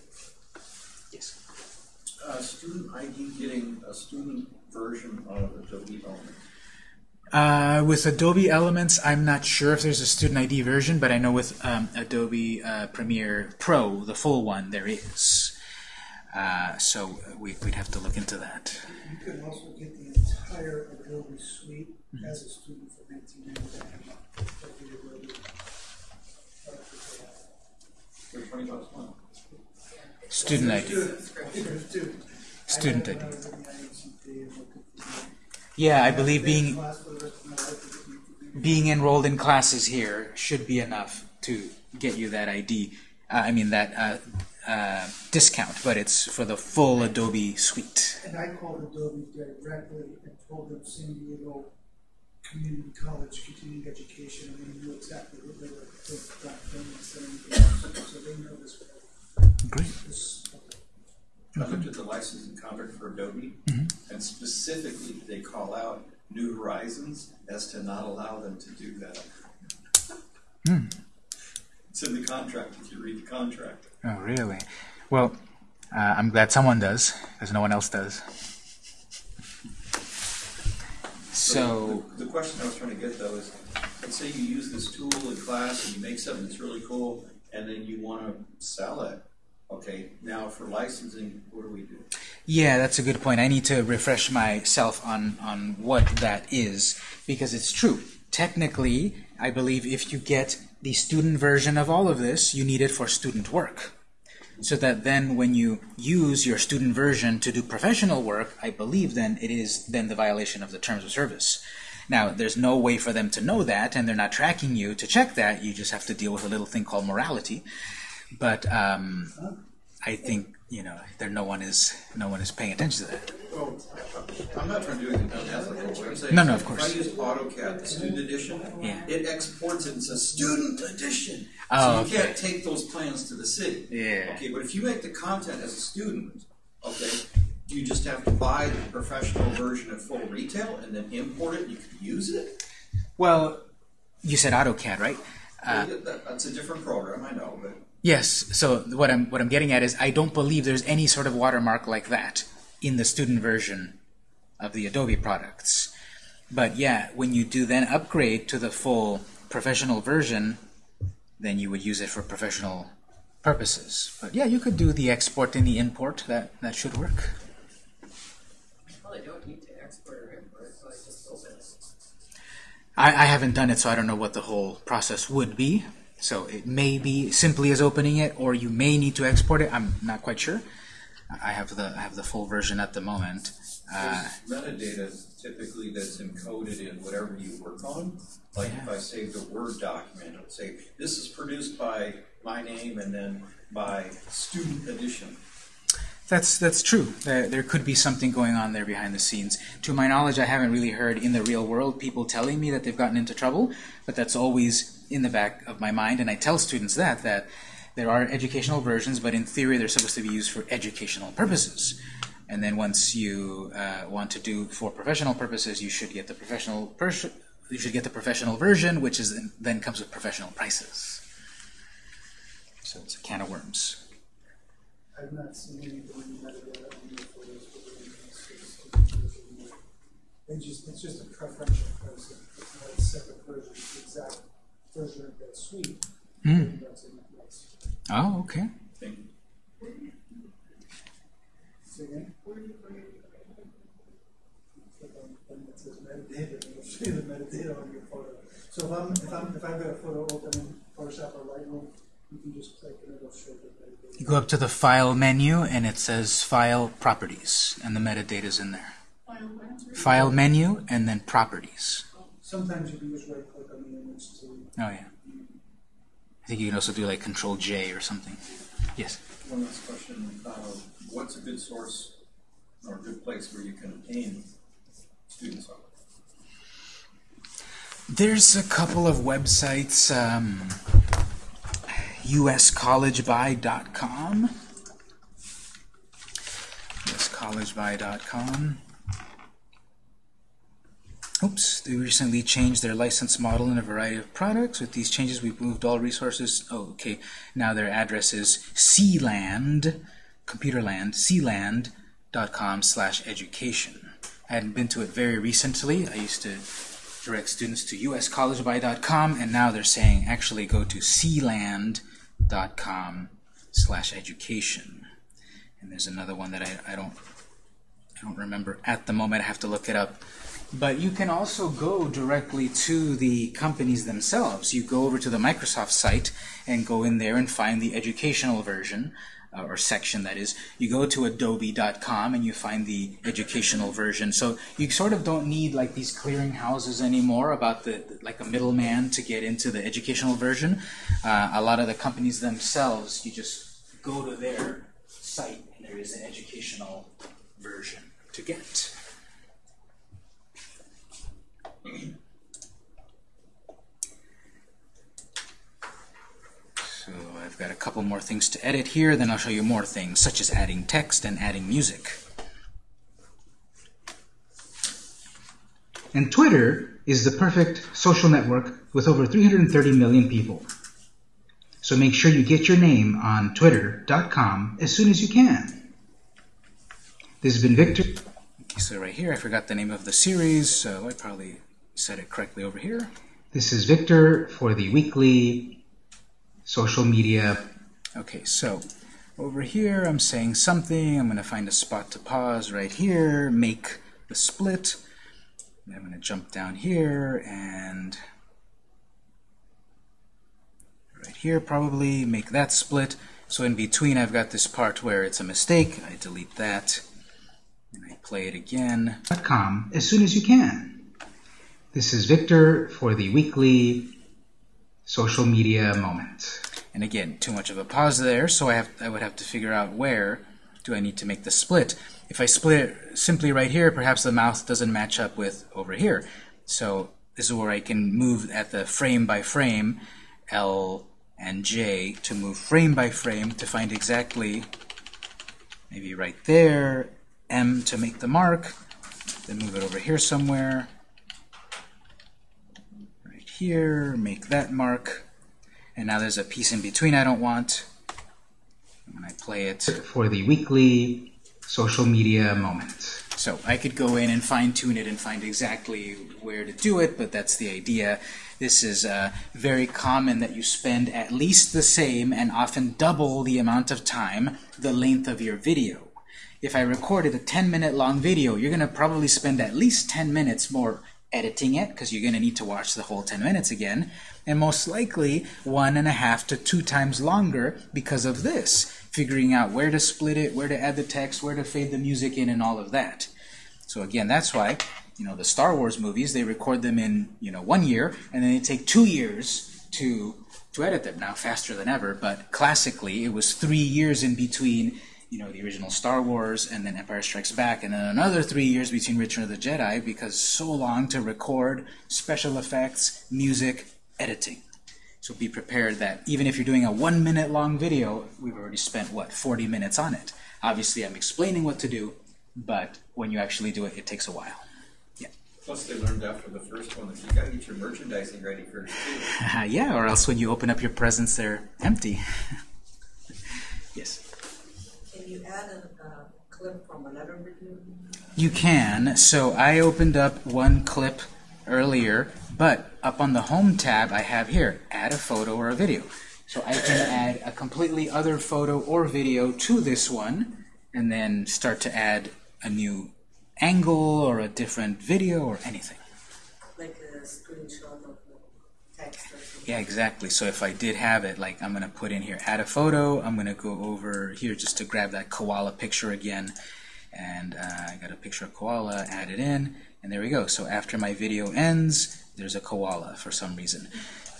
Yes. Uh, student ID getting a student version of Adobe Element. Uh, with Adobe Elements, I'm not sure if there's a student ID version, but I know with um, Adobe uh, Premiere Pro, the full one, there is. Uh, so we, we'd have to look into that. You can also get the entire Adobe suite as a student for nineteen ninety-nine. For twenty bucks a month. Student ID. Student, student. Student ID. haven't done the IMCP and looked at the- Yeah, I believe I've been in being class for the rest of my life with the- being enrolled in classes here should be enough to get you that ID. Uh, I mean that uh, uh, discount, but it's for the full Adobe suite. And I called Adobe directly and told them San Diego Community College Continuing Education, and they knew exactly what they were, doing and saying, so they know this. Great. this- I looked at the licensing contract for Adobe, and specifically, they call out New Horizons as to not allow them to do that. It's in the contract, if you read the contract. Oh, really? Well, uh, I'm glad someone does, because no one else does. So, The the question I was trying to get though is, let's say you use this tool in class and you make something that's really cool, and then you wanna sell it. Okay, now for licensing, what do we do? yeah, that's a good point. I need to refresh myself on, on what that is, because it's true. Technically, I believe if you get the student version of all of this, you need it for student work. So that then when you use your student version to do professional work, I believe then it is then the violation of the terms of service. Now, there's no way for them to know that, and they're not tracking you to check that. You just have to deal with a little thing called morality. But um, I think you know there no one is no one is paying attention to that. Well, I'm not trying to do anything unethical, what I'm saying. No, no, of course. If I used AutoCAD, the student edition, Yeah. it exports it and says student edition. Oh, So you can't take those plans to the city. Yeah. Okay, but if you make the content as a student, okay, do you just have to buy the professional version at full retail and then import it, and you can use it? Well, you said AutoCAD, right? Uh, Well, that- That's a different program, I know, but. Yes. So what I'm what I'm getting at is I don't believe there's any sort of watermark like that in the student version of the Adobe products. But yeah, when you do then upgrade to the full professional version, then you would use it for professional purposes. But yeah, you could do the export and the import. That that should work. Well, I don't need to export or import, so I just open it. I, I haven't done it, so I don't know what the whole process would be. So it may be simply as opening it, or you may need to export it. I'm not quite sure. I have the I have the full version at the moment. Uh, metadata typically that's encoded in whatever you work on. Like if I saved a Word document, it would say, this is produced by my name and then by student edition. That's that's true. There, there could be something going on there behind the scenes. To my knowledge, I haven't really heard in the real world people telling me that they've gotten into trouble, but that's always in the back of my mind, and I tell students that that there are educational versions, but in theory they're supposed to be used for educational purposes. And then once you uh, want to do for professional purposes, you should get the professional you should get the professional version, which is then comes with professional prices. So it's a can of worms. I've not seen anything in metadata on the photos. the- It's just, a preferential it's not a separate version, the exact version of that suite. That's in that place. Oh, okay. You. Say again? Click on the thing that says metadata, and it'll show you the metadata on your photo. So if I'm, if I'm, if I've got a photo open in Photoshop or Lightroom, you can just click and it'll show the metadata. You go up to the File menu, and it says File Properties, and the metadata's in there. Final. File menu, and then Properties. Sometimes you can just right click on the image to Oh, yeah. I think you can also do like Control J or something. Yes. One last question, uh, what's a good source or a good place where you can obtain students? There's a couple of websites, um, uscollegebuy.com, uscollegebuy.com. Oops, they recently changed their license model in a variety of products. With these changes, we've moved all resources. Oh, okay. Now their address is cland, computerland, cland.com slash education. I hadn't been to it very recently. I used to direct students to uscollegebuy.com, and now they're saying actually go to cland.com slash education. And there's another one that I, I don't I don't remember at the moment. I have to look it up. But you can also go directly to the companies themselves. You go over to the Microsoft site and go in there and find the educational version. uh, or section that is, you go to adobe.com and you find the educational version. So you sort of don't need like these clearinghouses anymore about the like a middleman to get into the educational version. Uh, a lot of the companies themselves, you just go to their site and there is an educational version to get. So I've got a couple more things to edit here, then I'll show you more things, such as adding text and adding music. And Twitter is the perfect social network with over 330 million people. So make sure you get your name on twitter.com as soon as you can. This has been Victor. So right here, I forgot the name of the series, so I probably said it correctly over here. This is Victor for the weekly social media. Okay, so over here, I'm saying something. I'm going to find a spot to pause right here, make the split. And I'm going to jump down here and right here probably make that split. So in between, I've got this part where it's a mistake. I delete that and I play it again. .com as soon as you can. This is Victor for the weekly social media moment. And again, too much of a pause there, so I have I would have to figure out where do I need to make the split. If I split it simply right here, perhaps the mouth doesn't match up with over here. So this is where I can move at the frame by frame, L and J, to move frame by frame to find exactly, maybe right there, M to make the mark, then move it over here somewhere, right here, make that mark, and now there's a piece in between I don't want. When I play it, For the weekly social media moment. so I could go in and fine tune it and find exactly where to do it, but that's the idea. This is uh, very common that you spend at least the same and often double the amount of time the length of your video. If I recorded a 10 minute long video, you're going to probably spend at least 10 minutes more editing it because you're going to need to watch the whole 10 minutes again, and most likely one and a half to two times longer because of this, figuring out where to split it, where to add the text, where to fade the music in, and all of that. So again, that's why you know the Star Wars movies they record them in you know one year, and then they take two years to to edit them. Now faster than ever, but classically it was three years in between you know the original Star Wars and then Empire Strikes Back, and then another three years between Return of the Jedi because so long to record special effects, music, editing. So be prepared that even if you're doing a one minute long video, we've already spent what 40 minutes on it. Obviously, I'm explaining what to do, but when you actually do it, it takes a while. Yeah. Plus, they learned after the first one that you got to get your merchandising ready first too. yeah, or else when you open up your presents, they're empty. yes. Can you add a, uh clip from another video? You can. So I opened up one clip earlier, but up on the Home tab I have here, add a photo or a video. So I can add a completely other photo or video to this one, and then start to add a new angle or a different video or anything. Like a screenshot of the text? Yeah, exactly. So if I did have it, like I'm going to put in here, add a photo. I'm going to go over here just to grab that koala picture again. And uh, I got a picture of koala, add it in, and there we go. So after my video ends, there's a koala for some reason.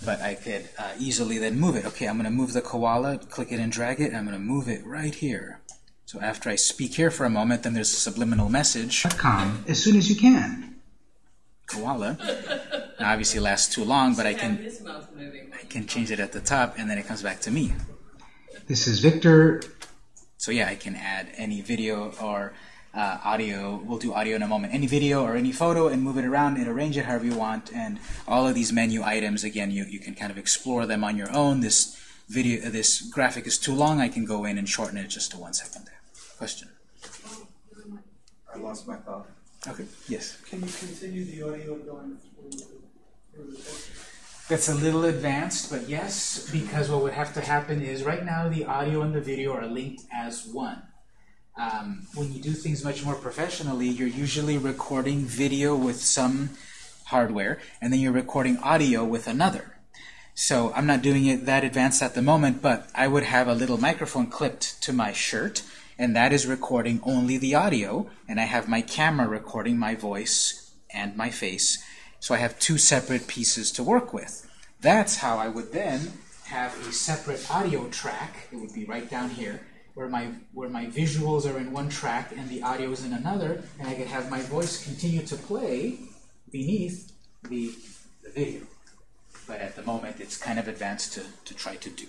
But I could uh, easily then move it. Okay, I'm going to move the koala, click it and drag it, and I'm going to move it right here. So after I speak here for a moment, then there's a subliminal message. .com as soon as you can. Koala. Now, obviously it lasts too long, but I can his mouth moving. I can change it at the top, and then it comes back to me. This is Victor. So yeah, I can add any video or uh, audio. We'll do audio in a moment. Any video or any photo and move it around and arrange it however you want. And all of these menu items, again, you, you can kind of explore them on your own. This video, this graphic is too long. I can go in and shorten it just to one second. Question? I lost my thought. Okay. Yes. Can you continue the audio going through? That's a little advanced, but yes, because what would have to happen is right now the audio and the video are linked as one. Um, when you do things much more professionally, you're usually recording video with some hardware, and then you're recording audio with another. So I'm not doing it that advanced at the moment, but I would have a little microphone clipped to my shirt, and that is recording only the audio, and I have my camera recording my voice and my face. So I have two separate pieces to work with. That's how I would then have a separate audio track. It would be right down here, where my where my visuals are in one track and the audio is in another, and I could have my voice continue to play beneath the, the video. But at the moment, it's kind of advanced to, to try to do.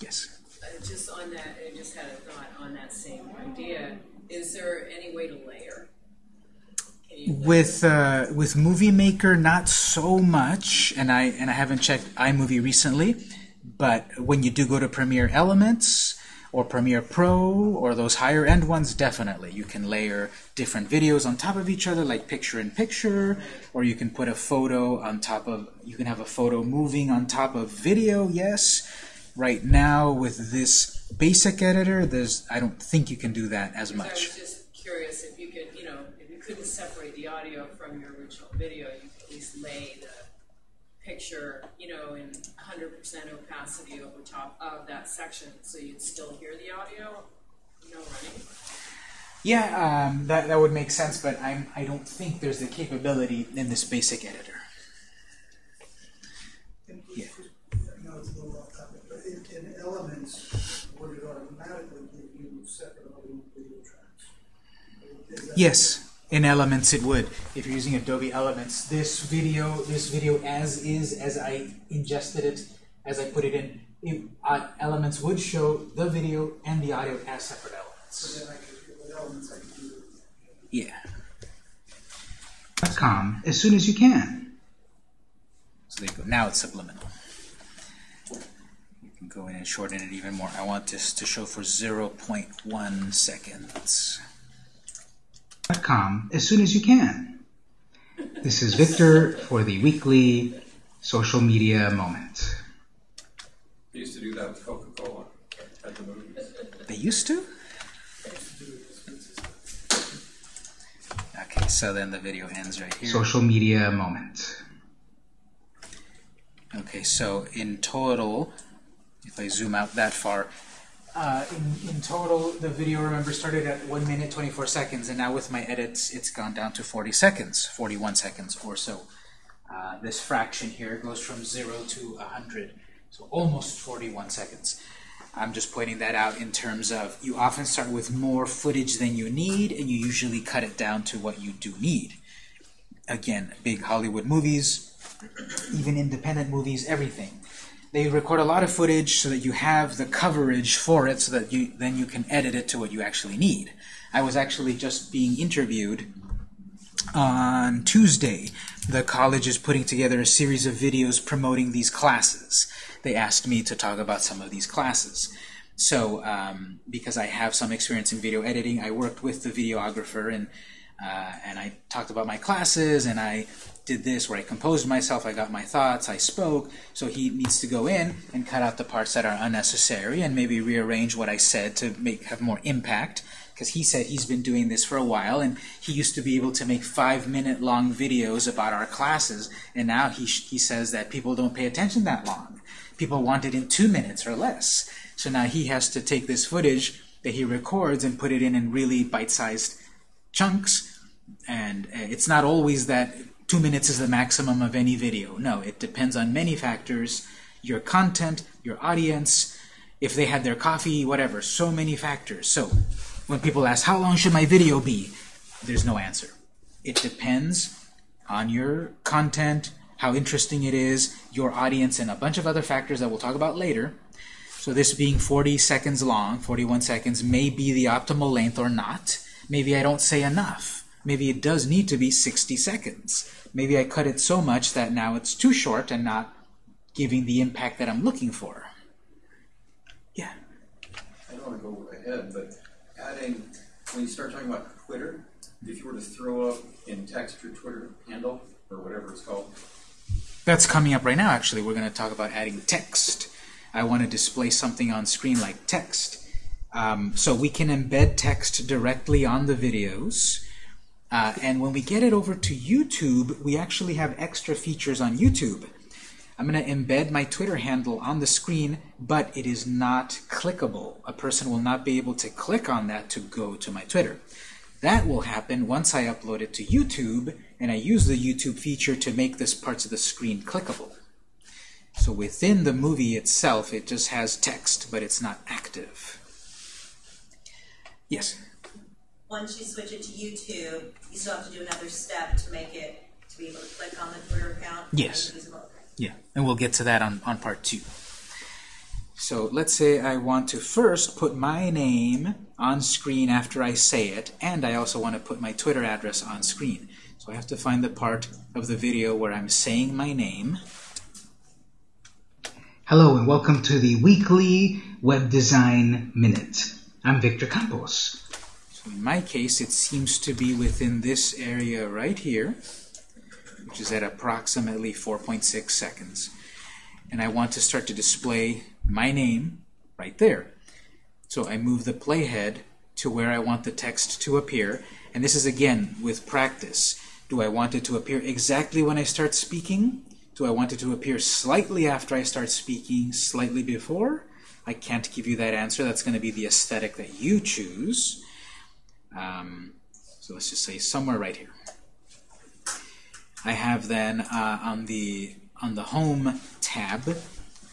Yes. Uh, just on that, I just had a thought on that same idea. Is there any way to layer? With uh, with Movie Maker, not so much, and I and I haven't checked iMovie recently. But when you do go to Premiere Elements or Premiere Pro or those higher end ones, definitely you can layer different videos on top of each other, like picture in picture, or you can put a photo on top of. You can have a photo moving on top of video. Yes. Right now, with this basic editor, there's I don't think you can do that as much. I was just curious if you could, you know, if you couldn't separate the audio from your original video, you could at least lay the picture, you know, in 100% opacity over top of that section, so you'd still hear the audio, you know, running. Yeah, um, that that would make sense, but I'm I don't think there's the capability in this basic editor. And Yeah. I know it's a little off topic, but in, in Elements, would it automatically give you separate audio video tracks? Yes, in Elements it would. If you're using Adobe Elements, this video, this video as is, as I ingested it, as I put it in, it, uh, Elements would show the video and the audio as separate elements. So then I could, with Elements, I could do it. Yeah. .com as soon as you can. So there you go. Now it's subliminal. You can go in and shorten it even more. I want this to show for 0.1 seconds. .com as soon as you can. This is Victor for the weekly social media moment. They used to do that with Coca-Cola at the movies. They used to? Okay, so then the video ends right here. Social media moment. Okay, so in total, if I zoom out that far, uh, in, in total, the video, remember, started at 1 minute 24 seconds, and now with my edits, it's gone down to 40 seconds, 41 seconds or so. Uh, this fraction here goes from 0 to 100, so almost 41 seconds. I'm just pointing that out in terms of you often start with more footage than you need, and you usually cut it down to what you do need. Again, big Hollywood movies, even independent movies, everything. They record a lot of footage so that you have the coverage for it so that you then you can edit it to what you actually need. I was actually just being interviewed on Tuesday. The college is putting together a series of videos promoting these classes. They asked me to talk about some of these classes. So, um, because I have some experience in video editing, I worked with the videographer and uh, and I talked about my classes and I did this where I composed myself, I got my thoughts, I spoke. So he needs to go in and cut out the parts that are unnecessary and maybe rearrange what I said to make have more impact. Because he said he's been doing this for a while and he used to be able to make five minute long videos about our classes and now he, he says that people don't pay attention that long. People want it in two minutes or less. So now he has to take this footage that he records and put it in in really bite-sized chunks and uh, it's not always that two minutes is the maximum of any video. No, it depends on many factors. Your content, your audience, if they had their coffee, whatever. So many factors. So when people ask, how long should my video be? There's no answer. It depends on your content, how interesting it is, your audience, and a bunch of other factors that we'll talk about later. So this being 40 seconds long, 41 seconds, may be the optimal length or not. Maybe I don't say enough. Maybe it does need to be 60 seconds. Maybe I cut it so much that now it's too short and not giving the impact that I'm looking for. Yeah. I don't want to go ahead, but adding, when you start talking about Twitter, if you were to throw up in text your Twitter handle, or whatever it's called, That's coming up right now, actually. We're going to talk about adding text. I want to display something on screen like text. Um, so we can embed text directly on the videos. Uh, and when we get it over to YouTube, we actually have extra features on YouTube. I'm going to embed my Twitter handle on the screen, but it is not clickable. A person will not be able to click on that to go to my Twitter. That will happen once I upload it to YouTube and I use the YouTube feature to make this parts of the screen clickable. So within the movie itself, it just has text, but it's not active. Yes? Once you switch it to YouTube, you still have to do another step to make it, to be able to click on the Twitter account? Yes. and use it. Okay. Yeah, and we'll get to that on, on part two. So let's say I want to first put my name on screen after I say it, and I also want to put my Twitter address on screen. So I have to find the part of the video where I'm saying my name. Hello and welcome to the weekly Web Design Minute. I'm Victor Campos. So in my case, it seems to be within this area right here, which is at approximately 4.6 seconds. And I want to start to display my name right there. So I move the playhead to where I want the text to appear. And this is again with practice. Do I want it to appear exactly when I start speaking? Do I want it to appear slightly after I start speaking, slightly before? I can't give you that answer. That's going to be the aesthetic that you choose. Um, so let's just say somewhere right here. I have then uh, on the on the Home tab,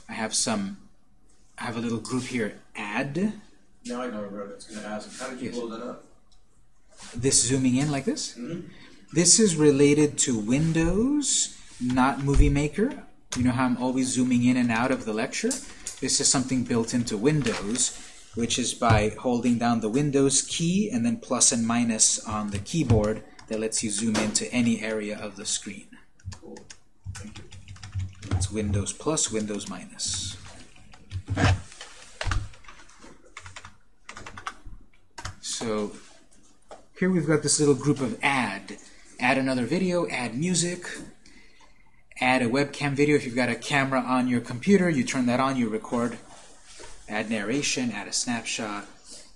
I have some. I have a little group here. Add Now I know what it's gonna ask, how did you Yes. blow that up? this zooming in like this. Mhm. This is related to Windows, not Movie Maker. You know how I'm always zooming in and out of the lecture? This is something built into Windows, which is by holding down the Windows key and then plus and minus on the keyboard that lets you zoom into any area of the screen. It's Windows plus, Windows minus. So here we've got this little group of add. Add another video, add music, add a webcam video. If you've got a camera on your computer, you turn that on, you record. Add narration, add a snapshot.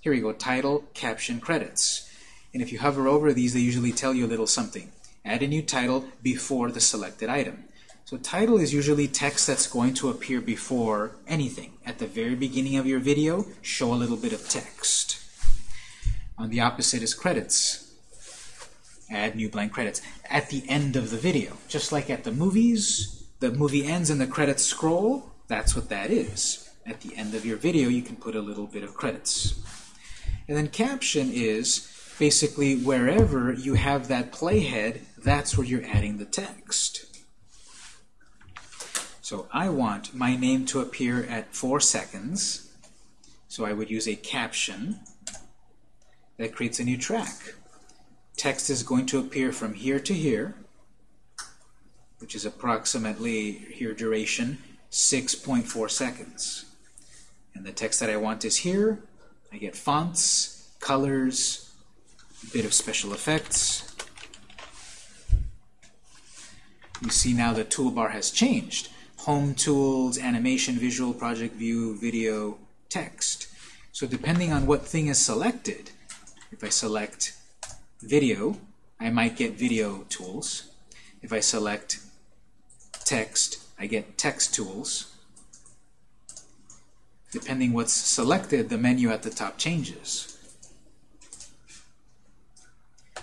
Here we go, title, caption, credits. And if you hover over these, they usually tell you a little something. Add a new title before the selected item. So title is usually text that's going to appear before anything. At the very beginning of your video, show a little bit of text. On the opposite is credits. Add new blank credits. At the end of the video, just like at the movies, the movie ends and the credits scroll, that's what that is. At the end of your video, you can put a little bit of credits. And then caption is basically wherever you have that playhead, that's where you're adding the text. So I want my name to appear at 4 seconds. So I would use a caption that creates a new track. Text is going to appear from here to here, which is approximately, here duration, 6.4 seconds. And the text that I want is here. I get fonts, colors, a bit of special effects. You see now the toolbar has changed. Home tools, animation, visual, project view, video, text. So depending on what thing is selected, if I select video, I might get video tools. If I select text, I get text tools. Depending what's selected, the menu at the top changes.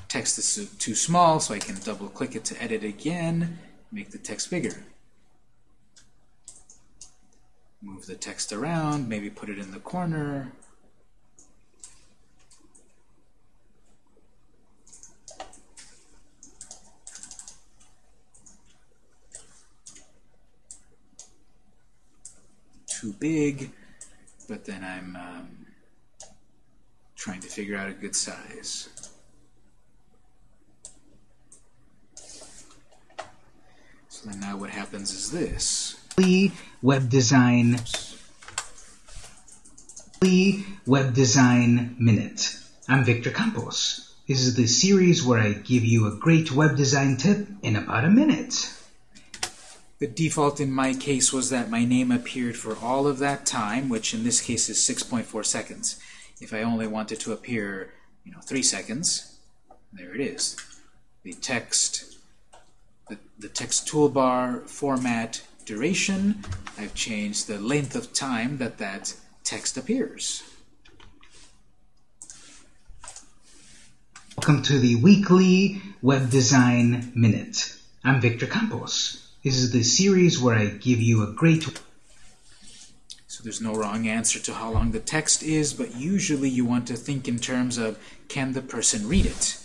Text is too small, so I can double click it to edit again, make the text bigger. Move the text around, maybe put it in the corner. Too big, but then I'm um, trying to figure out a good size. So then now what happens is this. Web Design Web Design Minute. I'm Victor Campos. This is the series where I give you a great web design tip in about a minute. The default in my case was that my name appeared for all of that time, which in this case is 6.4 seconds. If I only wanted to appear, you know, 3 seconds, there it is. The text, the, the text toolbar format duration. I've changed the length of time that that text appears. Welcome to the weekly Web Design Minute. I'm Victor Campos. This is the series where I give you a great So there's no wrong answer to how long the text is, but usually you want to think in terms of can the person read it?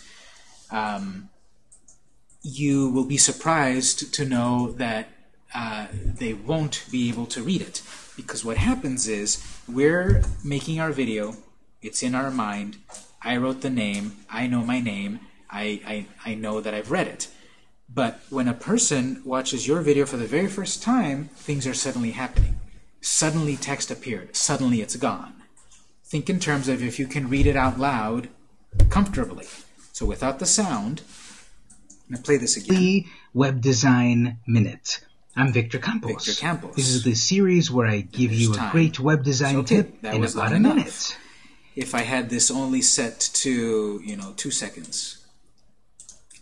Um, you will be surprised to know that uh, they won't be able to read it. Because what happens is we're making our video, it's in our mind, I wrote the name, I know my name, I, I, I know that I've read it. But when a person watches your video for the very first time, things are suddenly happening. Suddenly text appeared, suddenly it's gone. Think in terms of if you can read it out loud comfortably. So without the sound, I'm going to play this again. weekly Web Design Minute. I'm Victor Campos. Victor Campos. This is the series where I give you a time. great web design Okay, tip that in was about a enough. minute. If I had this only set to, you know, two seconds.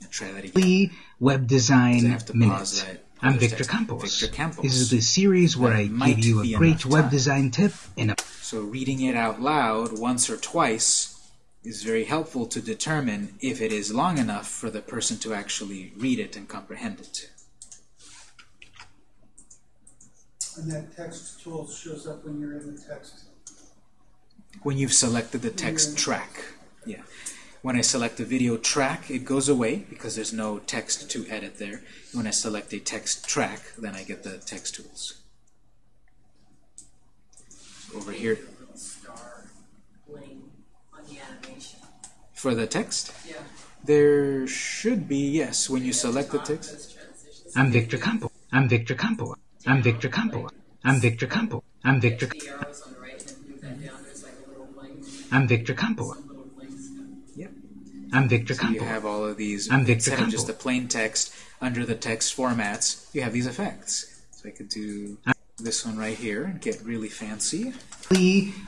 I'll try that again. weekly Web Design have Minute. I'm Victor. Campos. Victor Campos. This is the series where That I give you a great web time. design tip in a So reading it out loud once or twice is very helpful to determine if it is long enough for the person to actually read it and comprehend it. And that text tool shows up when you're in the text. When you've selected the text track. Yeah. When I select the video track, it goes away because there's no text to edit there. When I select a text track, then I get the text tools. Over here, Little star bling on the animation. for the text, Yeah. there should be, yes, when you select the text. I'm Victor Campo. I'm Victor Campo. I'm Victor Campo. I'm Victor Campo. I'm Victor The arrows on the right and then move that down, there's like a little bling, I'm Victor Campos. some little blinks. Yep. I'm Victor So you have all of these, I'm Victor instead of just the plain text, under the text formats, you have these effects. So I could do this one right here and get really fancy.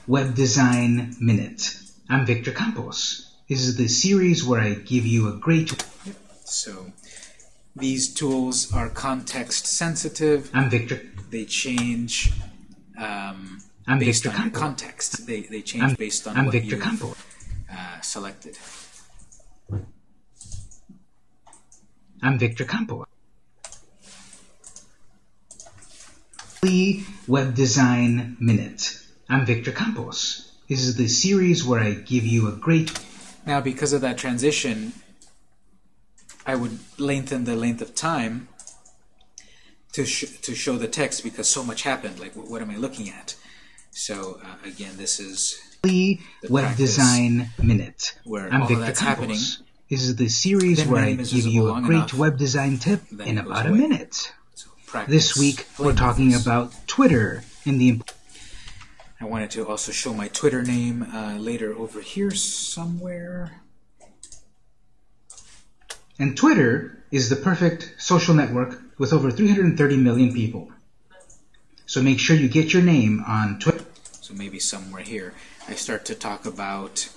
Web Design Minute. I'm Victor Campos. This is the series where I give you a great. So these tools are context sensitive. I'm Victor. They change um, I'm based Victor on your Campos. context. They, they change I'm, based on I'm what Victor you've Campos. uh, selected. I'm Victor Campos. Weekly Web Design Minute. I'm Victor Campos. This is the series where I give you a great. Now, because of that transition, I would lengthen the length of time to sh- to show the text because so much happened. Like, what, what am I looking at? So uh, again, this is The Web practice Design Minute. where I'm all Victor that's Campos. happening. This is the series Then where I give you a great enough, web design tip in about a minute. So. This week we're talking this. about Twitter and the I wanted to also show my Twitter name uh, later over here somewhere. And Twitter is the perfect social network with over 330 million people. So make sure you get your name on Twitter. So maybe somewhere here. I start to talk about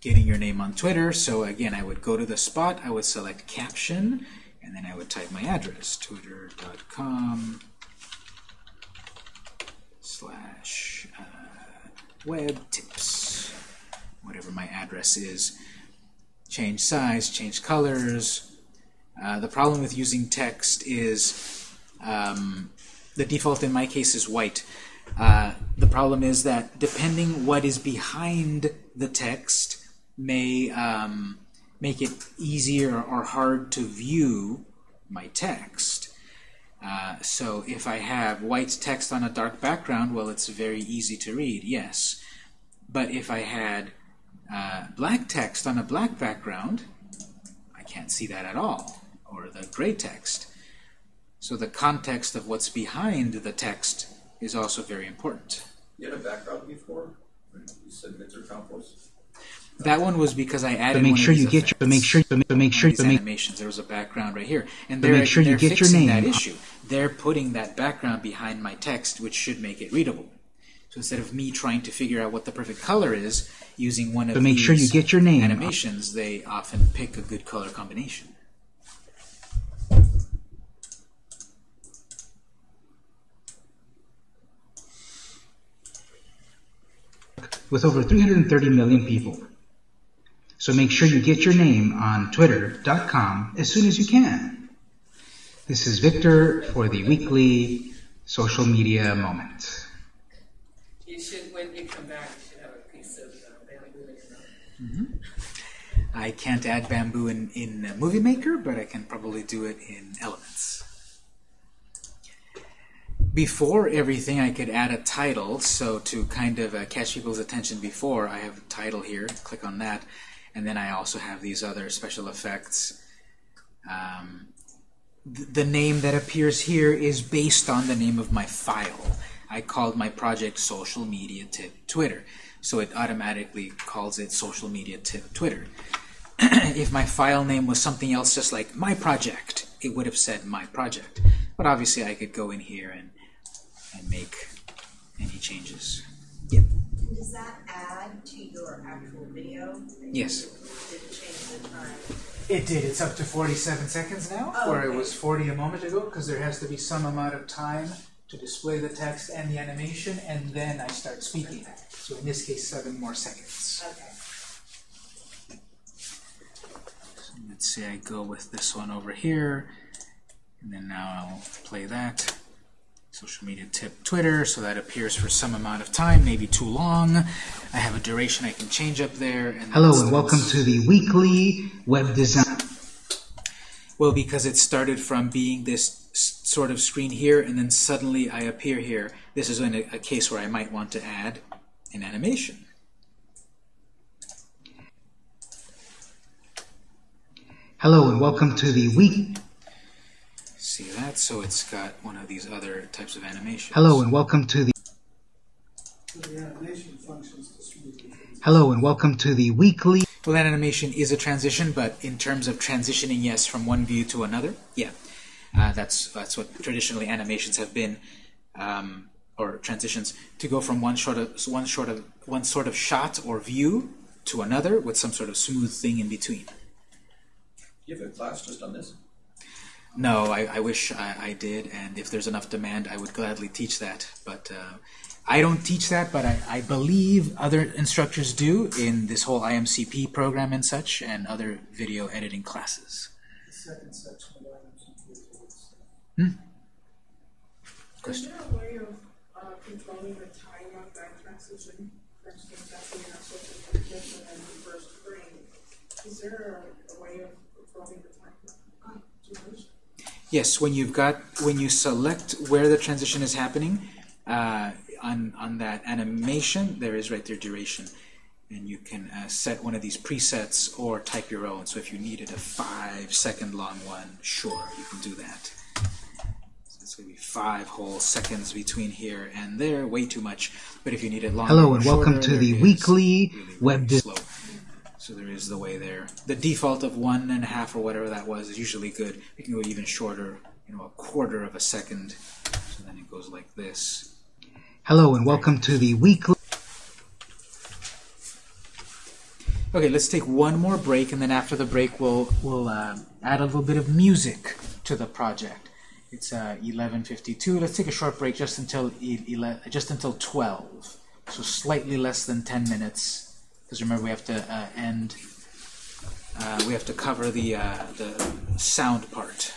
getting your name on Twitter. So again, I would go to the spot, I would select caption, and then I would type my address, twitter.com slash uh, web tips, whatever my address is. Change size, change colors. Uh, the problem with using text is um, the default in my case is white. Uh, the problem is that depending what is behind the text may um, make it easier or hard to view my text. Uh, so if I have white text on a dark background, well, it's very easy to read, yes. But if I had uh, black text on a black background, I can't see that at all, or the gray text. So the context of what's behind the text is also very important. You had a background before? You said Victor Campos? That one was because I added. But make sure you get your. Make sure. But make sure. But make animations. There was a background right here, and they're, make sure they're you get fixing your name. that issue. They're putting that background behind my text, which should make it readable. So instead of me trying to figure out what the perfect color is using one of but make sure you get your name animations, they often pick a good color combination. With over 330 million people, so make sure you get your name on twitter.com as soon as you can. This is Victor for the weekly social media moment. You should, when you come back, you should have a piece of uh, bamboo in your mouth. I can't add bamboo in, in Movie Maker, but I can probably do it in Elements. Before everything, I could add a title, so to kind of uh, catch people's attention before, I have a title here, click on that, and then I also have these other special effects. Um, th- the name that appears here is based on the name of my file. I called my project Social Media Tip Twitter, so it automatically calls it Social Media Tip Twitter. if my file name was something else, just like my project, it would have said my project. But obviously, I could go in here and and make any changes. Yep. And does that add to your actual video? Yes. Did it change the time? It did. It's up to 47 seconds now, Oh, where it was 40 a moment ago, because there has to be some amount of time to display the text and the animation, and then I start speaking. So in this case, seven more seconds. Okay. So let's say I go with this one over here, and then now I'll play that. Social media tip Twitter, so that appears for some amount of time, maybe too long. I have a duration I can change up there. And Hello and welcome to the weekly web design. Well, because it started from being this sort of screen here, and then suddenly I appear here. This is in a, a case where I might want to add an animation. Hello and welcome to the week. See that? So it's got one of these other types of animations. Hello and welcome to the So the animation functions to smooth things. Hello and welcome to the weekly. Well, that animation is a transition, but in terms of transitioning, yes, from one view to another, yeah, uh, that's that's what traditionally animations have been, um, or transitions to go from one sort of one sort of one sort of shot or view to another with some sort of smooth thing in between. You have a class just on this? No, I, I wish I, I did, and if there's enough demand, I would gladly teach that. But uh, I don't teach that, but I, I believe other instructors do in this whole IMCP program and such, and other video editing classes. The second section of includes Is Question? there a way of uh, controlling the time of that transition? For instance, that's when you're supposed to transition and the first frame. Is there a, a way of controlling the time of duration? Yes, when you've got when you select where the transition is happening uh, on on that animation, there is right there duration, and you can uh, set one of these presets or type your own. So if you needed a five second long one, sure, you can do that. So it's going to be five whole seconds between here and there, way too much. But if you need it longer, Hello and welcome to the weekly really, web really dis- slow. So there is the way there. The default of one and a half or whatever that was is usually good. We can go even shorter, you know, a quarter of a second. So then it goes like this. Hello and welcome to the weekly. Okay, let's take one more break, and then after the break, we'll we'll uh, add a little bit of music to the project. It's uh, 11:52. Let's take a short break just until e- ele- just until 12. So slightly less than 10 minutes, because remember we have to uh, end. Uh, we have to cover the uh, the sound part.